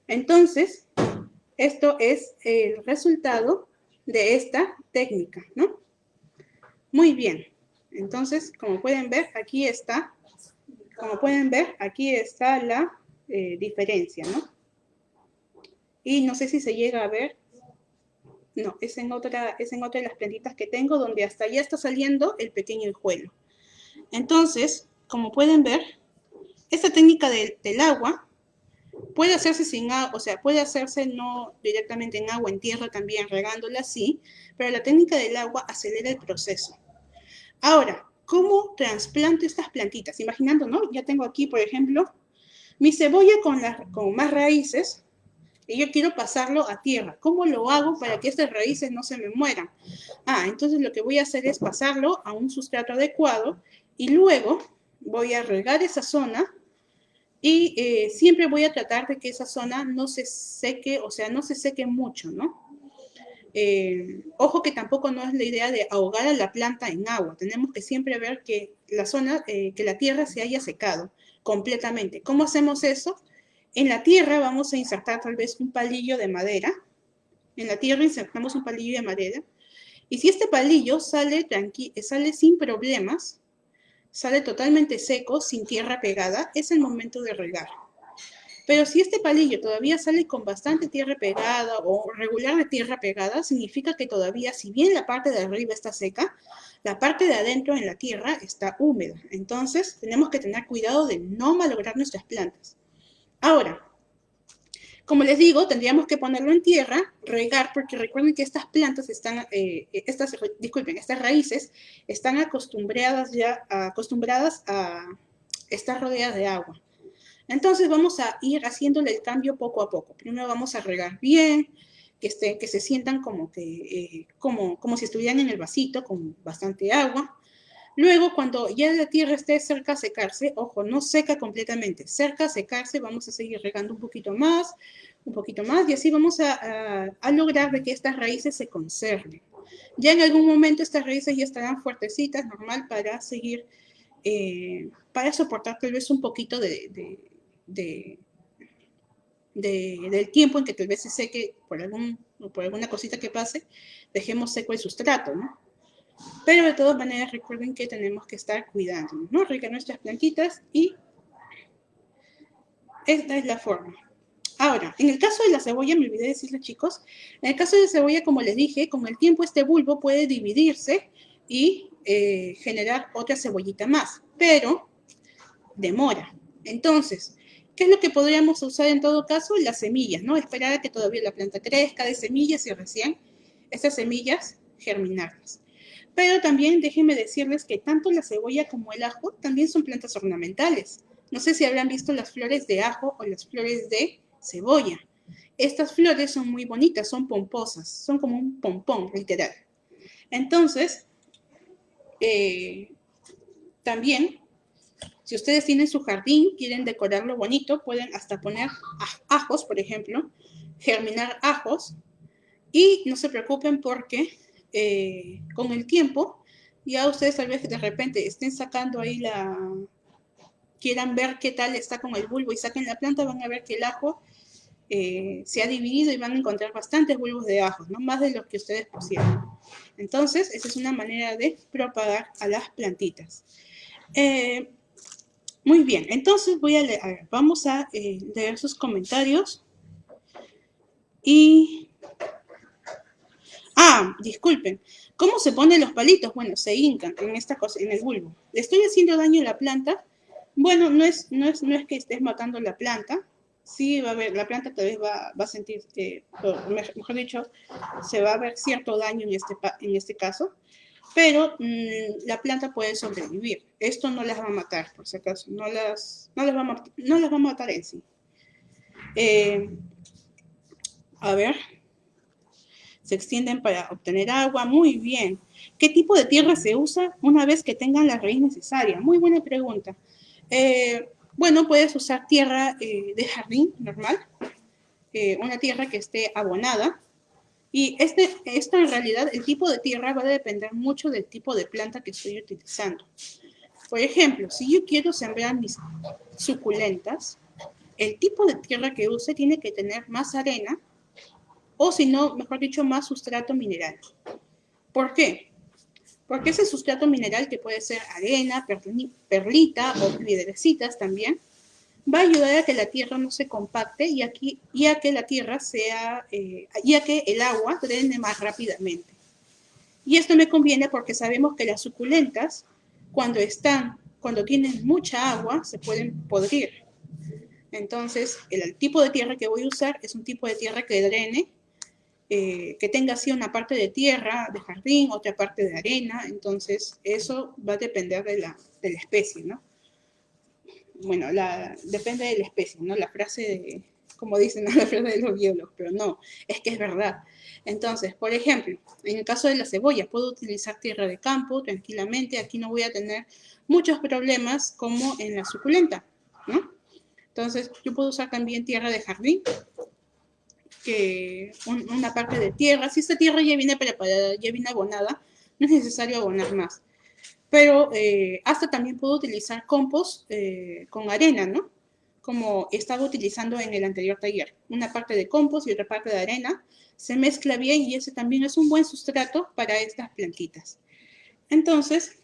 Entonces, esto es el resultado de esta técnica, ¿no? Muy bien. Entonces, como pueden ver, aquí está, como pueden ver, aquí está la eh, diferencia, ¿no? Y no sé si se llega a ver. No, es en otra, es en otra de las plantitas que tengo donde hasta ya está saliendo el pequeño hijuelo. Entonces, como pueden ver, esta técnica del, agua puede hacerse sin agua, o sea, puede hacerse no directamente en agua, en tierra también, regándola así, pero la técnica del agua acelera el proceso. Ahora, ¿cómo trasplanto estas plantitas? Imaginando, ¿no? Ya tengo aquí, por ejemplo, mi cebolla con, con más raíces, y yo quiero pasarlo a tierra. ¿Cómo lo hago para que estas raíces no se me mueran? Ah, entonces lo que voy a hacer es pasarlo a un sustrato adecuado y luego voy a regar esa zona y eh, siempre voy a tratar de que esa zona no se seque, o sea, no se seque mucho, ¿no? Eh, ojo que tampoco no es la idea de ahogar a la planta en agua. Tenemos que siempre ver que la zona, eh, que la tierra se haya secado completamente. ¿Cómo hacemos eso? En la tierra vamos a insertar tal vez un palillo de madera. En la tierra insertamos un palillo de madera. Y si este palillo sale, sale sin problemas, sale totalmente seco, sin tierra pegada, es el momento de regar. Pero si este palillo todavía sale con bastante tierra pegada o regular de tierra pegada, significa que todavía, si bien la parte de arriba está seca, la parte de adentro en la tierra está húmeda. Entonces, tenemos que tener cuidado de no malograr nuestras plantas. Ahora, como les digo, tendríamos que ponerlo en tierra, regar, porque recuerden que estas plantas están, eh, estas, disculpen, estas raíces están acostumbradas ya, acostumbradas a estar rodeadas de agua. Entonces vamos a ir haciéndole el cambio poco a poco. Primero vamos a regar bien, que, esté, que se sientan como, que, eh, como, como si estuvieran en el vasito con bastante agua. Luego, cuando ya la tierra esté cerca a secarse, ojo, no seca completamente, cerca a secarse, vamos a seguir regando un poquito más, un poquito más, y así vamos a, lograr que estas raíces se conserven. Ya en algún momento estas raíces ya estarán fuertecitas, normal, para seguir, eh, para soportar tal vez un poquito de, de, del tiempo en que tal vez se seque por, algún, por alguna cosita que pase, dejemos seco el sustrato, ¿no? Pero de todas maneras recuerden que tenemos que estar cuidando, ¿no? Regar nuestras plantitas y esta es la forma. Ahora, en el caso de la cebolla, me olvidé decirles chicos, en el caso de la cebolla, como les dije, con el tiempo este bulbo puede dividirse y eh, generar otra cebollita más, pero demora. Entonces, ¿qué es lo que podríamos usar en todo caso? Las semillas, ¿no? Esperar a que todavía la planta crezca de semillas y recién esas semillas germinarlas. Pero también déjenme decirles que tanto la cebolla como el ajo también son plantas ornamentales. No sé si habrán visto las flores de ajo o las flores de cebolla. Estas flores son muy bonitas, son pomposas, son como un pompón, literal. Entonces, eh, también, si ustedes tienen su jardín, quieren decorarlo bonito, pueden hasta poner ajos, por ejemplo, germinar ajos, y no se preocupen porque eh, con el tiempo, ya ustedes tal vez de repente estén sacando ahí la, quieran ver qué tal está con el bulbo y saquen la planta, van a ver que el ajo eh, se ha dividido y van a encontrar bastantes bulbos de ajo, ¿no? más de los que ustedes pusieron. Entonces, esa es una manera de propagar a las plantitas. Eh, muy bien, entonces voy a leer, vamos a leer sus comentarios. Y Ah, disculpen. ¿Cómo se ponen los palitos? Bueno, se hincan en esta cosa, en el bulbo. ¿Le estoy haciendo daño a la planta? Bueno, no es, no es, no es que estés matando la planta. Sí va a ver, la planta tal vez va, a sentir, eh, mejor dicho, se va a ver cierto daño en este, en este caso, pero mm, la planta puede sobrevivir. Esto no las va a matar, por si acaso, no las, no las, va, a, no las va a matar en sí. Eh, a ver, se extienden para obtener agua. Muy bien. ¿Qué tipo de tierra se usa una vez que tengan la raíz necesaria? Muy buena pregunta. Eh, bueno, puedes usar tierra eh, de jardín normal, eh, una tierra que esté abonada. Y este, esta en realidad, el tipo de tierra va a depender mucho del tipo de planta que estoy utilizando. Por ejemplo, si yo quiero sembrar mis suculentas, el tipo de tierra que use tiene que tener más arena o si no, mejor dicho, más sustrato mineral. ¿Por qué? Porque ese sustrato mineral, que puede ser arena, perlita o piedrecitas también, va a ayudar a que la tierra no se compacte y, aquí, y a que la tierra sea, eh, y a que el agua drene más rápidamente. Y esto me conviene porque sabemos que las suculentas, cuando están, cuando tienen mucha agua, se pueden podrir. Entonces, el tipo de tierra que voy a usar es un tipo de tierra que drene eh, que tenga así una parte de tierra, de jardín, otra parte de arena, entonces eso va a depender de la, de la especie, ¿no? Bueno, la, depende de la especie, ¿no? La frase de, como dicen la verdad de los biólogos, pero no, es que es verdad. Entonces, por ejemplo, en el caso de la cebolla, puedo utilizar tierra de campo tranquilamente, aquí no voy a tener muchos problemas como en la suculenta, ¿no? Entonces, yo puedo usar también tierra de jardín, que una parte de tierra, si esta tierra ya viene preparada, ya viene abonada, no es necesario abonar más. Pero eh, hasta también puedo utilizar compost eh, con arena, ¿no? Como estaba utilizando en el anterior taller. Una parte de compost y otra parte de arena. Se mezcla bien y ese también es un buen sustrato para estas plantitas. Entonces,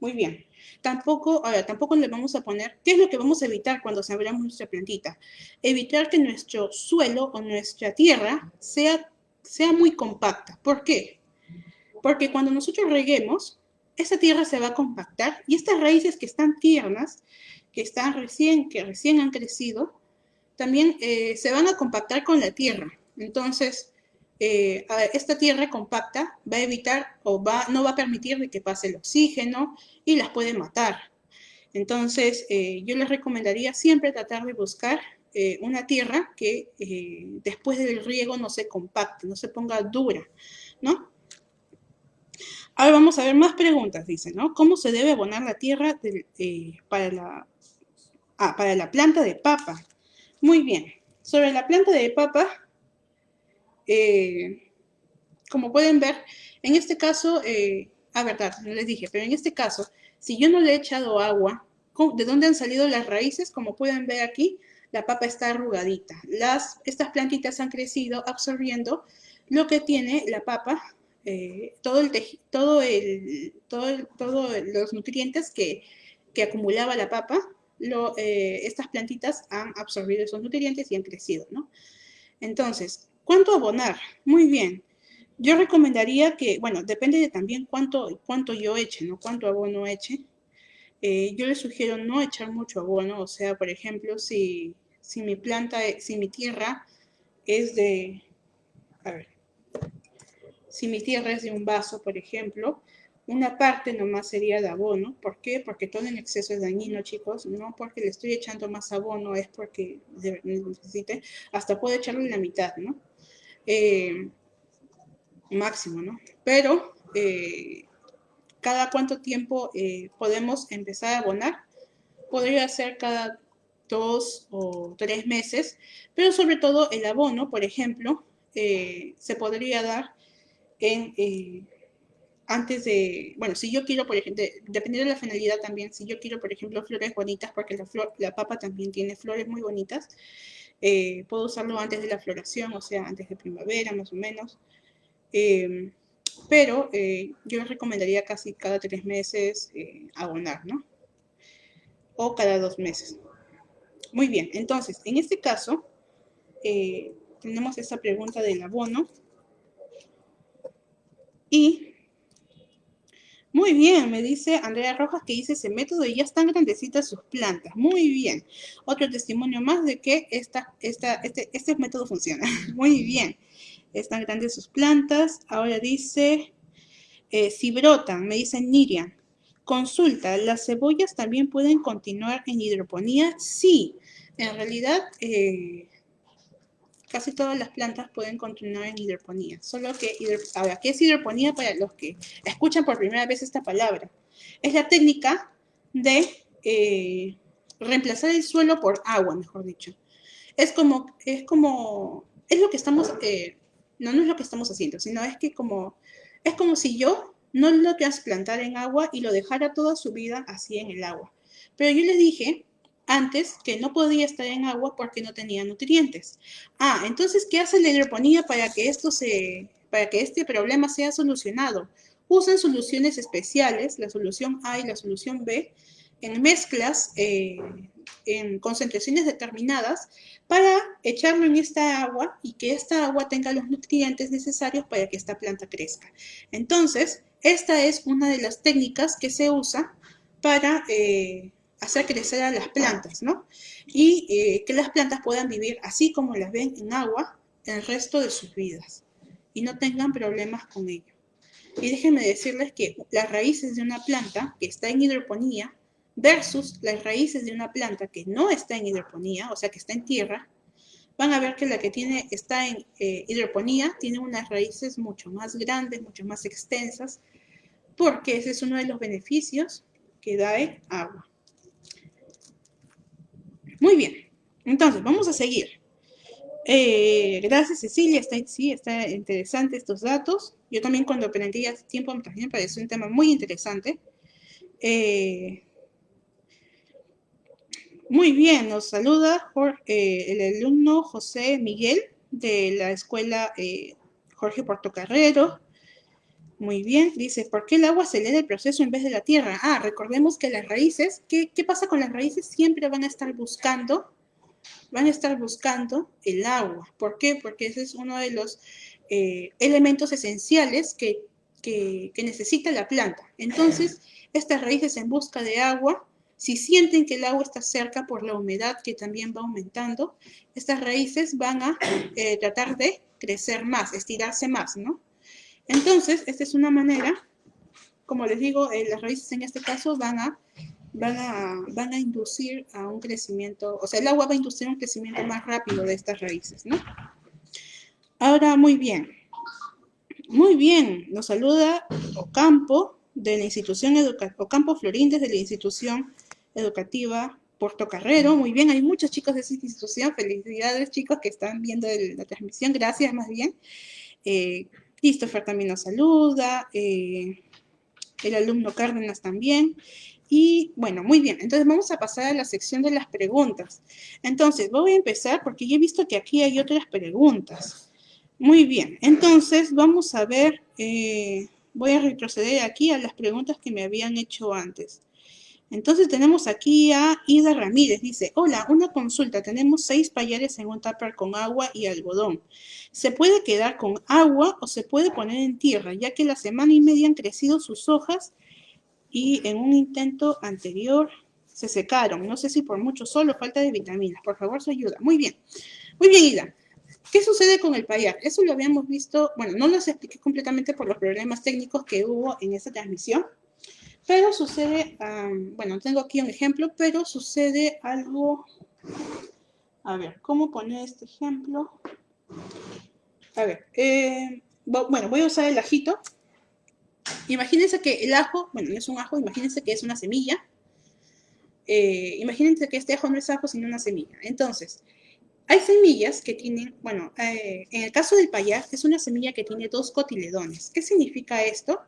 muy bien. Tampoco, ahora, tampoco le vamos a poner, ¿qué es lo que vamos a evitar cuando sembramos nuestra plantita? Evitar que nuestro suelo o nuestra tierra sea, sea muy compacta. ¿Por qué? Porque cuando nosotros reguemos, esa tierra se va a compactar y estas raíces que están tiernas, que están recién, que recién han crecido, también eh, se van a compactar con la tierra. Entonces, eh, esta tierra compacta va a evitar o va, no va a permitir de que pase el oxígeno y las puede matar. Entonces, eh, yo les recomendaría siempre tratar de buscar eh, una tierra que después del riego no se compacte, no se ponga dura, ¿no? Ahora vamos a ver más preguntas, dice, ¿no? ¿Cómo se debe abonar la tierra para, la, ah, para la planta de papa? Muy bien. Sobre la planta de papa, eh, como pueden ver, en este caso, eh, ah, verdad, no les dije, pero en este caso, si yo no le he echado agua, ¿de dónde han salido las raíces? Como pueden ver aquí, la papa está arrugadita. Las, estas plantitas han crecido absorbiendo lo que tiene la papa, eh, todo el todo el, todo los nutrientes que, que, acumulaba la papa, eh, estas plantitas han absorbido esos nutrientes y han crecido, ¿no? Entonces, ¿Cuánto abonar? Muy bien. Yo recomendaría que, bueno, depende de también cuánto, cuánto yo eche, ¿no? Cuánto abono eche. Eh, yo les sugiero no echar mucho abono, o sea, por ejemplo, si, si mi planta, si mi tierra es de, a ver, si mi tierra es de un vaso, por ejemplo, una parte nomás sería de abono. ¿Por qué? Porque todo en exceso es dañino, chicos. No porque le estoy echando más abono, es porque necesite. Hasta puedo echarle la mitad, ¿no? Eh, máximo, ¿no? Pero eh, cada cuánto tiempo eh, podemos empezar a abonar. Podría ser cada dos o tres meses, pero sobre todo el abono, por ejemplo, se podría dar en antes de, bueno, si yo quiero, por ejemplo, dependiendo de la finalidad también, si yo quiero, por ejemplo, flores bonitas, porque la, flor, la papa también tiene flores muy bonitas, eh, puedo usarlo antes de la floración, o sea, antes de primavera más o menos. Em, pero eh, yo recomendaría casi cada tres meses eh, abonar, ¿no? O cada dos meses. Muy bien, entonces, en este caso, tenemos esta pregunta del abono. Y muy bien, me dice Andrea Rojas que dice ese método y ya están grandecitas sus plantas. Muy bien. Otro testimonio más de que este, este método funciona. Muy bien. Están grandes sus plantas. Ahora dice, eh, si brotan, me dice Nirian. Consulta, ¿las cebollas también pueden continuar en hidroponía? Sí, en realidad eh, casi todas las plantas pueden continuar en hidroponía. Solo que, ahora, ¿qué es hidroponía para los que escuchan por primera vez esta palabra? Es la técnica de eh, reemplazar el suelo por agua, mejor dicho. Es como, es como, es lo que estamos, eh, no, es lo que estamos haciendo, sino es que como, es como si yo no lo trasplantara en agua y lo dejara toda su vida así en el agua. Pero yo le dije antes que no podía estar en agua porque no tenía nutrientes. Ah, entonces, ¿qué hace la hidroponía para que esto se, para que este problema sea solucionado? Usan soluciones especiales, la solución A y la solución B, en mezclas, eh, en concentraciones determinadas, para echarlo en esta agua y que esta agua tenga los nutrientes necesarios para que esta planta crezca. Entonces, esta es una de las técnicas que se usa para eh, hacer crecer a las plantas, ¿no? Y eh, que las plantas puedan vivir así como las ven en agua el resto de sus vidas y no tengan problemas con ello. Y déjenme decirles que las raíces de una planta que está en hidroponía versus las raíces de una planta que no está en hidroponía, o sea, que está en tierra, van a ver que la que tiene, está en eh, hidroponía tiene unas raíces mucho más grandes, mucho más extensas, porque ese es uno de los beneficios que da el agua. Muy bien, entonces vamos a seguir. Eh, gracias Cecilia, está, sí, está interesante estos datos. Yo también cuando aprendí hace tiempo me pareció un tema muy interesante. Eh, muy bien, nos saluda eh, el alumno José Miguel de la escuela Jorge Portocarrero. Muy bien, dice, ¿por qué el agua acelera el proceso en vez de la tierra? Ah, recordemos que las raíces, ¿qué, qué pasa con las raíces? Siempre van a estar buscando van a estar buscando el agua. ¿Por qué? Porque ese es uno de los eh, elementos esenciales que, necesita la planta. Entonces, estas raíces en busca de agua, si sienten que el agua está cerca por la humedad que también va aumentando, estas raíces van a eh, tratar de crecer más, estirarse más, ¿no? Entonces, esta es una manera, como les digo, eh, las raíces en este caso van a van a, van a inducir a un crecimiento, o sea, el agua va a inducir un crecimiento más rápido de estas raíces, ¿no? Ahora, muy bien. Muy bien, nos saluda Ocampo de la institución educativa, Ocampo Florín de la institución educativa Puerto Carrero. Muy bien, hay muchos chicos de esa institución. Felicidades, chicos, que están viendo la transmisión. Gracias, más bien. Eh, Christopher también nos saluda. Eh, el alumno Cárdenas también. Y bueno, muy bien, entonces vamos a pasar a la sección de las preguntas. Entonces, voy a empezar porque ya he visto que aquí hay otras preguntas. Muy bien, entonces vamos a ver, eh, voy a retroceder aquí a las preguntas que me habían hecho antes. Entonces tenemos aquí a Ida Ramírez, dice, hola, una consulta, tenemos seis payares en un tupper con agua y algodón. ¿Se puede quedar con agua o se puede poner en tierra, ya que la semana y media han crecido sus hojas y en un intento anterior se secaron. No sé si por mucho sol o falta de vitaminas. Por favor, su ayuda. Muy bien. Muy bien, Ida. ¿Qué sucede con el payar? Eso lo habíamos visto, bueno, no lo expliqué completamente por los problemas técnicos que hubo en esa transmisión, pero sucede, bueno, tengo aquí un ejemplo, pero sucede algo, a ver, ¿cómo poner este ejemplo? A ver, eh, bueno, voy a usar el ajito, Imagínense que el ajo, bueno, no es un ajo, imagínense que es una semilla. Eh, imagínense que este ajo no es ajo, sino una semilla. Entonces, hay semillas que tienen, bueno, eh, en el caso del payar, es una semilla que tiene dos cotiledones. ¿Qué significa esto?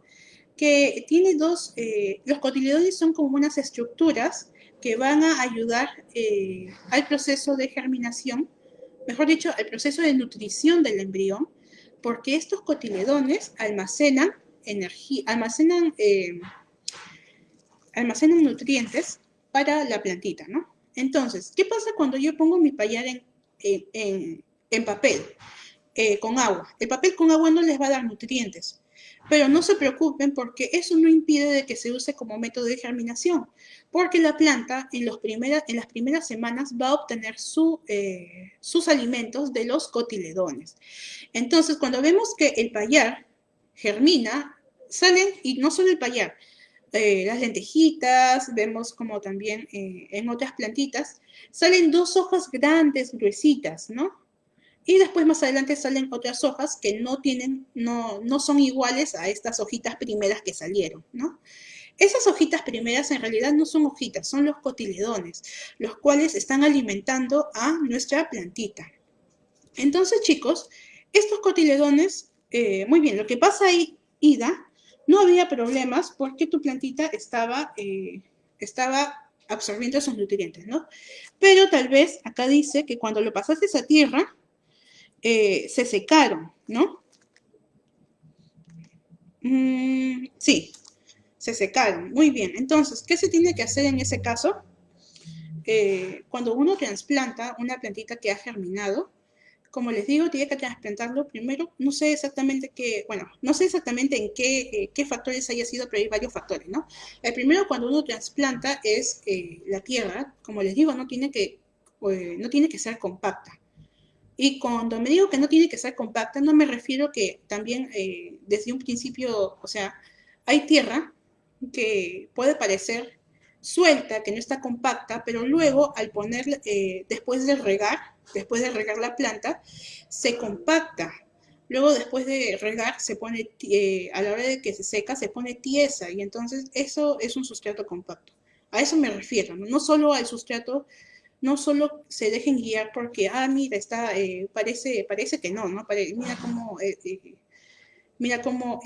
Que tiene dos, eh, los cotiledones son como unas estructuras que van a ayudar al proceso de germinación, mejor dicho, al proceso de nutrición del embrión, porque estos cotiledones almacenan energía, almacenan, eh, almacenan nutrientes para la plantita, ¿no? Entonces, ¿qué pasa cuando yo pongo mi payar en, en, papel, eh, con agua? El papel con agua no les va a dar nutrientes, pero no se preocupen porque eso no impide de que se use como método de germinación, porque la planta en, las primeras semanas va a obtener eh, sus alimentos de los cotiledones. Entonces, cuando vemos que el payar germina, salen, y no solo el payar, eh, las lentejitas, vemos como también eh, en otras plantitas, salen dos hojas grandes, gruesitas, ¿no? Y después más adelante salen otras hojas que no tienen, no, no son iguales a estas hojitas primeras que salieron, ¿no? Esas hojitas primeras en realidad no son hojitas, son los cotiledones, los cuales están alimentando a nuestra plantita. Entonces, chicos, estos cotiledones, eh, muy bien, lo que pasa ahí, Ida, no había problemas porque tu plantita estaba, eh, estaba absorbiendo esos nutrientes, ¿no? Pero tal vez acá dice que cuando lo pasaste a tierra, eh, se secaron, ¿no? Mm, sí, se secaron. Muy bien. Entonces, ¿qué se tiene que hacer en ese caso? Eh, cuando uno trasplanta una plantita que ha germinado, como les digo, tiene que trasplantarlo primero. No sé exactamente qué, bueno, no sé exactamente en qué, eh, qué factores haya sido, pero hay varios factores, ¿no? El primero cuando uno trasplanta es eh, la tierra, como les digo, no tiene que, no tiene que ser compacta. Y cuando me digo que no tiene que ser compacta, no me refiero que también desde un principio, o sea, hay tierra que puede parecer suelta, que no está compacta, pero luego al poner, eh, después de regar, después de regar la planta, se compacta. Luego después de regar, se pone, eh, a la hora de que se seca, se pone tiesa y entonces eso es un sustrato compacto. A eso me refiero, no, solo al sustrato, no solo se dejen guiar porque, ah, mira, está, eh, parece, parece que no, ¿no? mira cómo, mira cómo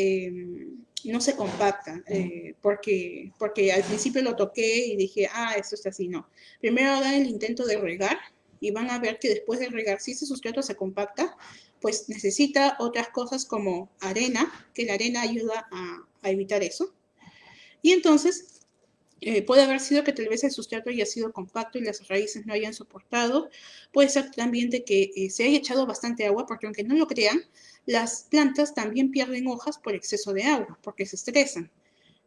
no se compacta, eh, porque, porque al principio lo toqué y dije, ah, esto está así, no. Primero hagan el intento de regar y van a ver que después de regar, si ese sustrato se compacta, pues necesita otras cosas como arena, que la arena ayuda a, evitar eso. Y entonces eh, puede haber sido que tal vez el sustrato haya sido compacto y las raíces no hayan soportado. Puede ser también de que eh, se haya echado bastante agua, porque aunque no lo crean, las plantas también pierden hojas por exceso de agua, porque se estresan.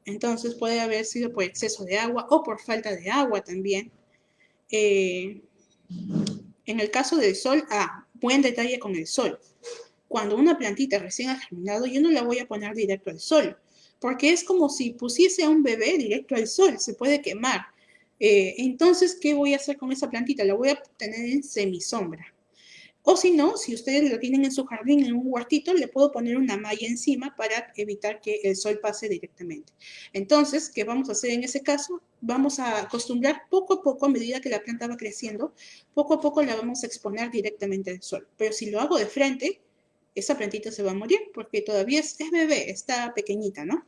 Entonces puede haber sido por exceso de agua o por falta de agua también. Eh, en el caso del sol, ah, buen detalle con el sol. Cuando una plantita recién ha germinado, yo no la voy a poner directo al sol, porque es como si pusiese a un bebé directo al sol, se puede quemar. Eh, entonces, ¿qué voy a hacer con esa plantita? La voy a tener en semisombra. O si no, si ustedes lo tienen en su jardín, en un huertito, le puedo poner una malla encima para evitar que el sol pase directamente. Entonces, ¿qué vamos a hacer en ese caso? Vamos a acostumbrar poco a poco, a medida que la planta va creciendo, poco a poco la vamos a exponer directamente al sol. Pero si lo hago de frente, esa plantita se va a morir porque todavía es, bebé, está pequeñita, ¿no?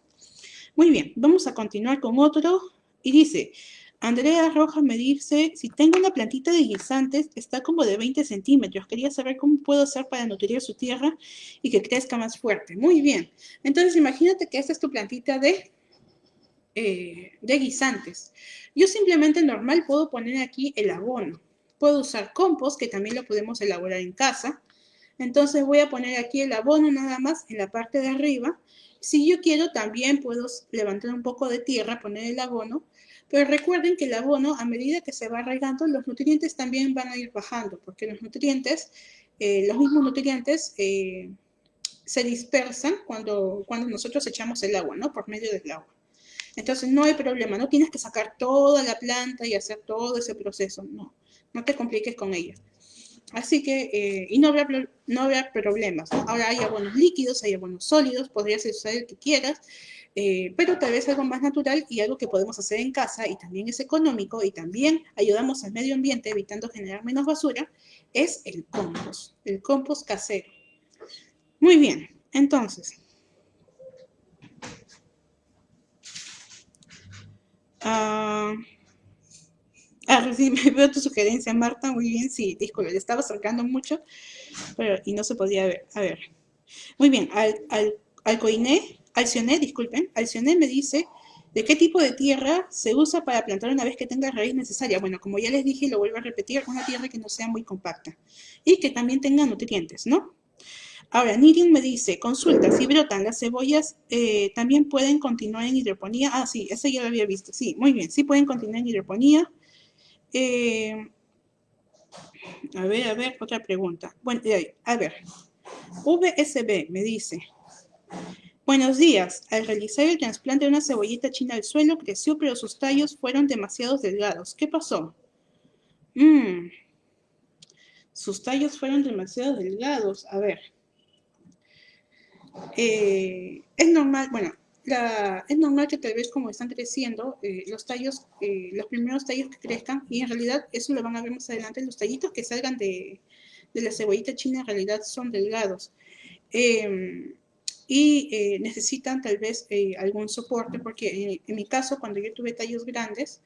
Muy bien, vamos a continuar con otro. Y dice, Andrea Rojas me dice, si tengo una plantita de guisantes, está como de 20 centímetros. Quería saber cómo puedo hacer para nutrir su tierra y que crezca más fuerte. Muy bien. Entonces, imagínate que esta es tu plantita de, eh, de guisantes. Yo simplemente normal puedo poner aquí el abono. Puedo usar compost, que también lo podemos elaborar en casa. Entonces voy a poner aquí el abono nada más en la parte de arriba. Si yo quiero, también puedo levantar un poco de tierra, poner el abono pero recuerden que el abono, a medida que se va regando, los nutrientes también van a ir bajando, porque los nutrientes, eh, los mismos nutrientes eh, se dispersan cuando, cuando nosotros echamos el agua, ¿no? Por medio del agua. Entonces no hay problema, no tienes que sacar toda la planta y hacer todo ese proceso, no, no te compliques con ella. Así que, eh, y no habrá, no habrá problemas. Ahora hay abonos líquidos, hay abonos sólidos, podrías usar el que quieras, eh, pero tal vez algo más natural y algo que podemos hacer en casa y también es económico y también ayudamos al medio ambiente evitando generar menos basura, es el compost, el compost casero. Muy bien, entonces. Ah, ah, sí, veo tu sugerencia, Marta, muy bien, sí, disculpe, le estaba acercando mucho pero, y no se podía ver. A ver, muy bien, al, al, al coiné Alcioné, disculpen, Alcioné me dice de qué tipo de tierra se usa para plantar una vez que tenga raíz necesaria. Bueno, como ya les dije y lo vuelvo a repetir, una tierra que no sea muy compacta y que también tenga nutrientes, ¿no? Ahora, Nirin me dice, consulta, si brotan las cebollas, eh, ¿también pueden continuar en hidroponía? Ah, sí, ese ya lo había visto. Sí, muy bien, sí pueden continuar en hidroponía. Eh, a ver, a ver, otra pregunta. Bueno, a ver, VSB me dice, Buenos días. Al realizar el trasplante de una cebollita china al suelo, creció, pero sus tallos fueron demasiado delgados. ¿Qué pasó? Mm. Sus tallos fueron demasiado delgados. A ver. Eh, es normal, bueno, es normal que tal vez como están creciendo, eh, los tallos, eh, los primeros tallos que crezcan, y en realidad eso lo van a ver más adelante, los tallitos que salgan de, de la cebollita china en realidad son delgados. Eh, y eh, necesitan tal vez eh, algún soporte, porque en, mi caso, cuando yo tuve tallos grandes,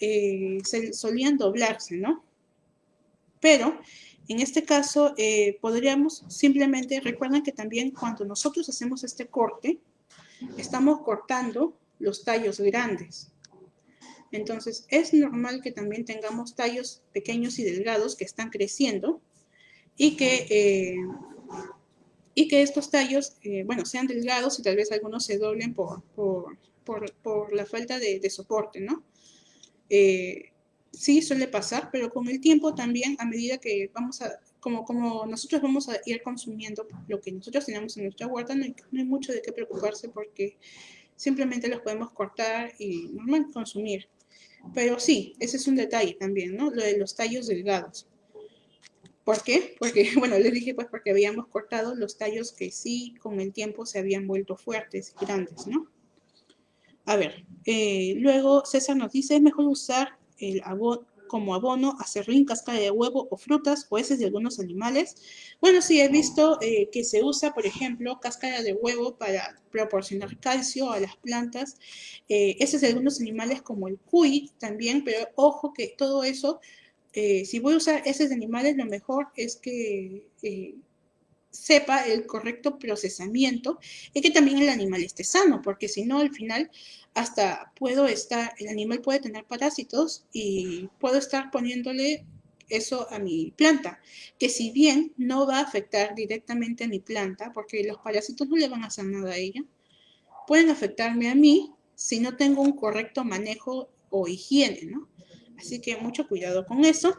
eh, se solían doblarse, ¿no? Pero en este caso podríamos simplemente, recuerden que también cuando nosotros hacemos este corte, estamos cortando los tallos grandes. Entonces, es normal que también tengamos tallos pequeños y delgados que están creciendo y que y que estos tallos, eh, bueno, sean delgados y tal vez algunos se doblen por, por, por, la falta de, soporte, ¿no? Eh, sí, suele pasar, pero con el tiempo también, a medida que vamos a, como, como nosotros vamos a ir consumiendo lo que nosotros tenemos en nuestra huerta, no hay, mucho de qué preocuparse porque simplemente los podemos cortar y normal consumir. Pero sí, ese es un detalle también, ¿no? Lo de los tallos delgados. ¿Por qué? Porque, bueno, les dije pues porque habíamos cortado los tallos que sí con el tiempo se habían vuelto fuertes y grandes, ¿no? A ver, eh, luego César nos dice, es mejor usar el abono, como abono acerrín, cáscara de huevo o frutas o heces de algunos animales. Bueno, sí, he visto eh, que se usa, por ejemplo, cáscara de huevo para proporcionar calcio a las plantas, eh, heces de algunos animales como el cuy también, pero ojo que todo eso, eh, si voy a usar heces de animales, lo mejor es que sepa el correcto procesamiento y que también el animal esté sano, porque si no, al final hasta puedo estar, el animal puede tener parásitos y puedo estar poniéndole eso a mi planta, que si bien no va a afectar directamente a mi planta, porque los parásitos no le van a hacer nada a ella, pueden afectarme a mí si no tengo un correcto manejo o higiene, ¿no? Así que mucho cuidado con eso.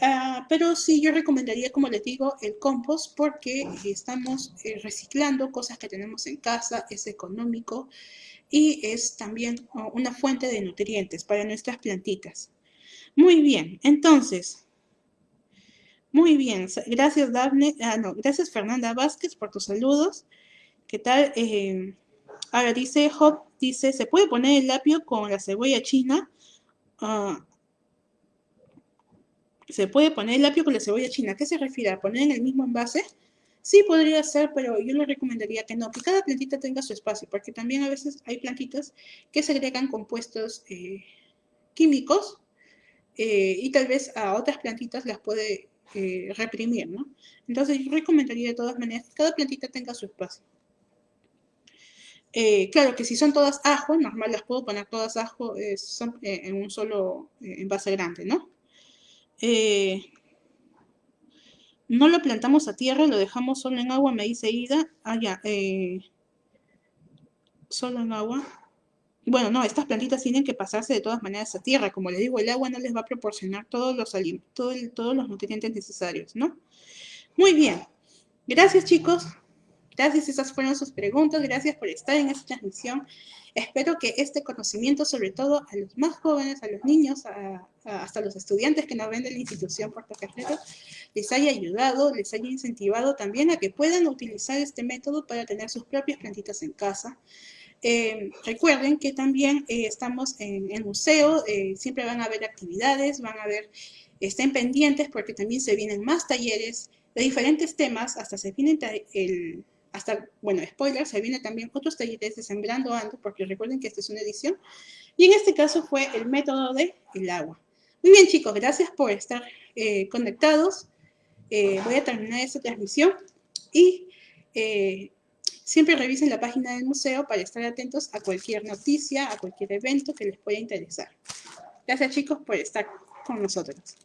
Ah, pero sí, yo recomendaría, como les digo, el compost porque estamos eh, reciclando cosas que tenemos en casa, es económico y es también oh, una fuente de nutrientes para nuestras plantitas. Muy bien, entonces, muy bien, gracias Daphne, ah, no, gracias Fernanda Vázquez por tus saludos. ¿Qué tal? Ahora dice Hop, dice, ¿se puede poner el lapio con la cebolla china? Uh, ¿Se puede poner el lapio con la cebolla china? ¿A qué se refiere? ¿A poner en el mismo envase? Sí, podría ser, pero yo le recomendaría que no, que cada plantita tenga su espacio, porque también a veces hay plantitas que segregan compuestos eh, químicos eh, y tal vez a otras plantitas las puede eh, reprimir, ¿no? Entonces yo recomendaría de todas maneras que cada plantita tenga su espacio. claro que si son todas ajo, normal las puedo poner todas ajo en un solo envase grande, ¿no? No lo plantamos a tierra, lo dejamos solo en agua, me dice Ida. Ah, ya. Eh, solo en agua. Bueno, no, estas plantitas tienen que pasarse de todas maneras a tierra. Como les digo, el agua no les va a proporcionar todos los, todos los nutrientes necesarios, ¿no? Muy bien. Gracias, chicos. Gracias, esas fueron sus preguntas. Gracias por estar en esta transmisión. Espero que este conocimiento, sobre todo a los más jóvenes, a los niños, hasta los estudiantes que nos ven de la institución Puerto Cajero, les haya ayudado, les haya incentivado también a que puedan utilizar este método para tener sus propias plantitas en casa. Eh, recuerden que también eh, estamos en el museo, eh, siempre van a haber actividades, van a haber, estén pendientes porque también se vienen más talleres de diferentes temas, hasta se viene el hasta, bueno, spoiler, se viene también otros talleres de Sembrando Ando, porque recuerden que esta es una edición, y en este caso fue el método del el agua. Muy bien, chicos, gracias por estar eh, conectados. Eh, voy a terminar esta transmisión y eh, siempre revisen la página del museo para estar atentos a cualquier noticia, a cualquier evento que les pueda interesar. Gracias, chicos, por estar con nosotros.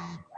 はい。